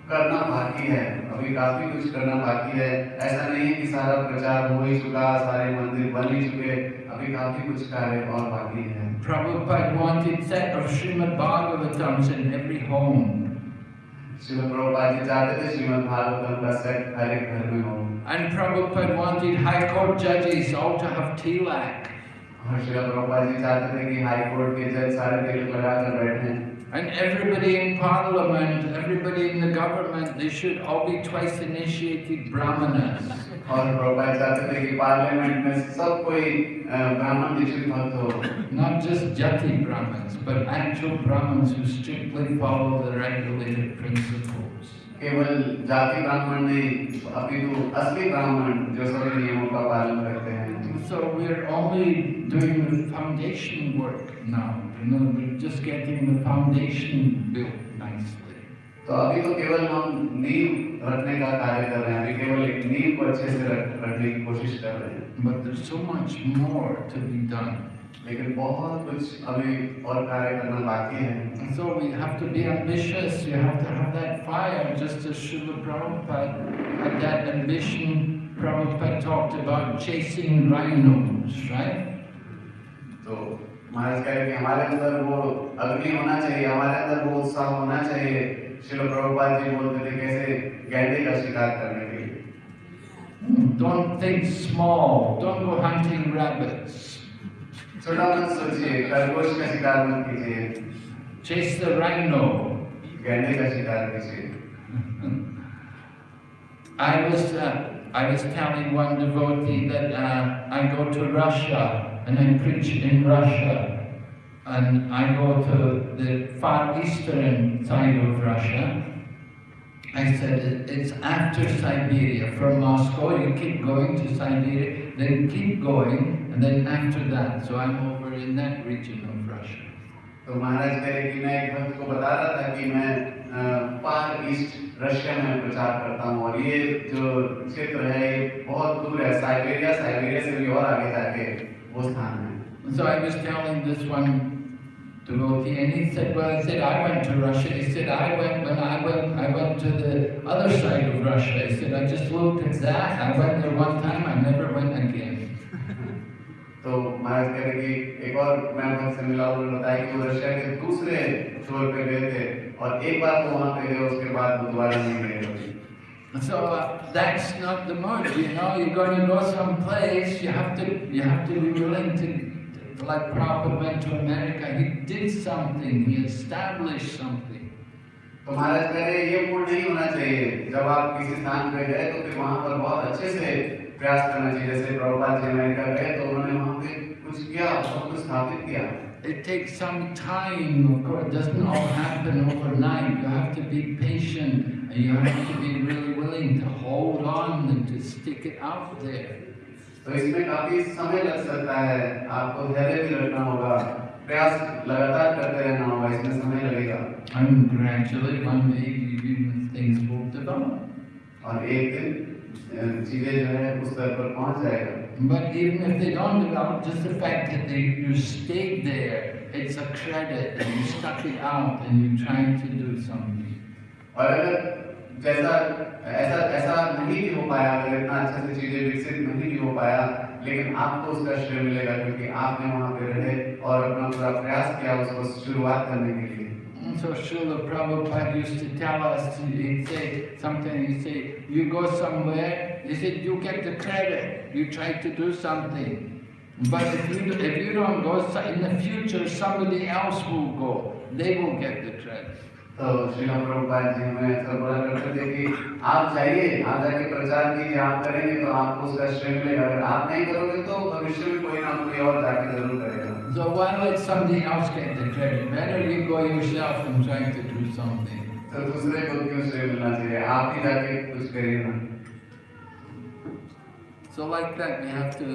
[SPEAKER 2] करना बाकी है अभी काफ़ी कुछ करना बाकी है ऐसा नहीं कि सारा प्रचार हो ही चुका सारे मंदिर बन ही चुके अभी काफी कुछ कार्य और बाकी है
[SPEAKER 1] Prabhupada wanted set of Srimad Bhagavatams in every home.
[SPEAKER 2] Shrimad Prabhupada ji चाहते थे श्रीमद भागवतम का सेट हर एक घर में हो
[SPEAKER 1] And Prabhupada wanted High Court judges all to have tilak.
[SPEAKER 2] और श्री प्रभुपाद जी चाहते थे कि हाई कोर्ट के जज सारे तिलक लगाकर बैठे
[SPEAKER 1] And everybody in parliament, everybody in the government, they should all be twice initiated brahmanas.
[SPEAKER 2] और प्रभुपाद चाहते थे कि पार्लियामेंट में सब कोई अ, ब्राह्मण दीक्षित भक्त हो
[SPEAKER 1] Not just jati brahmins, but actual brahmins who strictly follow the regulated principles.
[SPEAKER 2] केवल जाति ब्राह्मण नहीं अपितु असली ब्राह्मण जो सभी नियमों का पालन करते हैं
[SPEAKER 1] So we're only doing the foundation work now. You know, we're just getting the foundation built nicely.
[SPEAKER 2] तो अभी तो केवल हम नींव रखने का कार्य कर रहे हैं अभी केवल एक नींव को अच्छे से रख, रखने की कोशिश कर रहे हैं
[SPEAKER 1] But there's so much more to be done.
[SPEAKER 2] लेकिन बहुत कुछ अभी और कार्य करना बाकी है
[SPEAKER 1] And so we have to be ambitious, we have to have that fire, just as Srila Prabhupada had that ambition. Prabhupada talked about chasing rhinos, right?
[SPEAKER 2] तो महाराज कह रहे कि हमारे अंदर वो अग्नि होना चाहिए हमारे अंदर वो उत्साह होना चाहिए श्रील प्रभुपाद जी बोलते थे कैसे गैंडे का शिकार करने के लिए
[SPEAKER 1] Don't think small, don't go hunting rabbits.
[SPEAKER 2] छोटा मत सोचिए खरगोश का शिकार मत कीजिए
[SPEAKER 1] Chase the rhino.
[SPEAKER 2] गैंडे का शिकार कीजिए *laughs*
[SPEAKER 1] I was, uh, I was telling one devotee that uh, I go to Russia and I preach in Russia. And I go to the far eastern side of Russia. I said, "It- it's after Siberia. From Moscow, you keep going to Siberia, then keep going, and then after that. So I'm over in that region of Russia.
[SPEAKER 2] तो महाराज कह रहे कि मैं एक भक्त को बता रहा था कि मैं फार ईस्ट रशिया में प्रचार करता हूँ और ये जो क्षेत्र है ये बहुत दूर है साइबेरिया साइबेरिया से भी और आगे जाके वो स्थान है
[SPEAKER 1] So I was telling this one devotee, and he said, "Well, I said I went to Russia." He said, "I went when I went. I went to the other side of Russia." He said, "I just looked at that. I went there one time. I never went again."
[SPEAKER 2] तो महाराज कह रहे कि एक और मैं भक्त से मिला उन्होंने बताया कि वो रशिया के दूसरे छोर पे गए थे और एक बार तो वहां पे गए उसके बाद वो दोबारा नहीं गए कभी
[SPEAKER 1] So uh, that's not the mode, you know. You're going to go someplace. You have to. You have to be willing to. Like Prabhupada went to America. He did something. He established something.
[SPEAKER 2] तो महाराज कह रहे ये mood नहीं होना चाहिए जब आप किसी स्थान पे गए तो फिर वहां पर बहुत अच्छे से प्रयास करना चाहिए जैसे प्रभुपाद जी अमेरिका गए तो उन्होंने वहां पे कुछ किया बहुत कुछ स्थापित किया
[SPEAKER 1] It takes some time, of course. It doesn't all happen overnight. You have to be patient and you have to be really willing to hold on and to stick it out there.
[SPEAKER 2] तो इसमें काफ़ी समय लग सकता है आपको धैर्य भी रखना होगा प्रयास लगातार करते रहना होगा इसमें समय लगेगा
[SPEAKER 1] And gradually, one day, things will develop.
[SPEAKER 2] और एक दिन चीज़ें जो है उस स्तर पर पहुँच जाएगा
[SPEAKER 1] But even if they don't develop, just the fact that they, you stayed there, it's a credit and you stuck it out and you're trying to do something.
[SPEAKER 2] और अगर जैसा ऐसा ऐसा नहीं भी हो पाया अगर इतना अच्छे से चीजें विकसित नहीं भी हो पाया लेकिन आपको उसका श्रेय मिलेगा क्योंकि आपने वहां पे रहे और अपना पूरा प्रयास किया उसको शुरुआत करने के लिए
[SPEAKER 1] And so Srila Prabhupada used to tell us, he'd say, sometimes he'd say, you go somewhere, he said, you get the credit, you try to do something. But if you, if you don't go, so- in the future, somebody else will go, they will get the credit.
[SPEAKER 2] तो श्रीला प्रभुपाद जी हमें ऐसा बोला करते थे कि आप जाइए आप जाके प्रचार कीजिए आप करेंगे तो आपको उसका श्रेय मिलेगा अगर आप नहीं करोगे तो भविष्य में कोई ना कोई और जाके ज़रूर करेगा
[SPEAKER 1] So why let somebody else get the credit? Better you go yourself and try to do something.
[SPEAKER 2] तो दूसरे को क्यों श्रेय मिलना चाहिए आप ही जाके कुछ करिए ना
[SPEAKER 1] So like that, we have to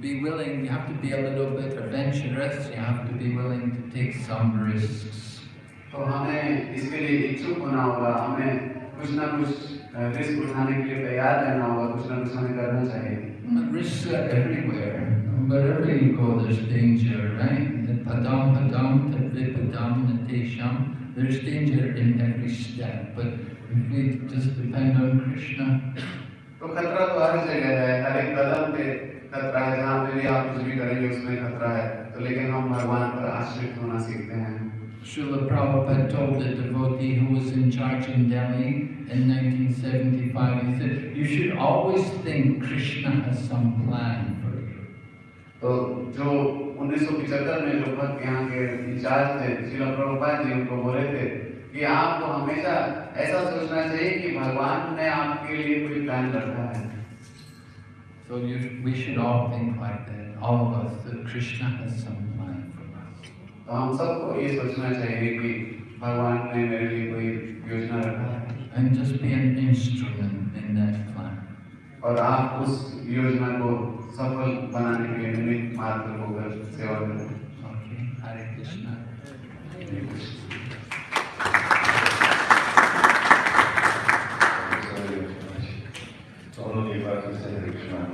[SPEAKER 1] be willing, you have to be a little bit adventurous, you have to be willing to take some risks.
[SPEAKER 2] तो हमें इसके लिए इच्छुक होना होगा हमें कुछ ना कुछ रिस्क उठाने के लिए तैयार रहना होगा कुछ ना कुछ हमें करना चाहिए
[SPEAKER 1] Risks are everywhere. Wherever you go, there's danger, right? The Padam padam, tadvipadam, natesham. There's danger in every step. But if we just depend on Krishna,
[SPEAKER 2] तो खतरा तो हर जगह है हर एक कदम पे खतरा है जहाँ पे भी आप कुछ भी करेंगे उसमें खतरा है तो लेकिन हम भगवान पर आश्रित होना सीखते हैं
[SPEAKER 1] Srila Prabhupada told the devotee who was in charge in Delhi in 1975, he said, you should always think Krishna has some plan for you.
[SPEAKER 2] तो जो 1975 में जो भक्त यहाँ के इंचार्ज थे श्रील प्रभुपाद जी उनको बोले थे कि आपको हमेशा ऐसा सोचना चाहिए कि भगवान ने आपके लिए कोई प्लान रखा है
[SPEAKER 1] So you, we should all think like that, all of us, that Krishna has some plan for us.
[SPEAKER 2] तो हम सबको ये सोचना चाहिए कि भगवान ने मेरे लिए कोई योजना रखा है।
[SPEAKER 1] And just be an instrument in that plan.
[SPEAKER 2] और आप उस योजना को सफल बनाने के लिए निमित्त मात्र होकर सेवा करें।
[SPEAKER 1] Okay, Hare.
[SPEAKER 7] तो हरे कृष्णा नाम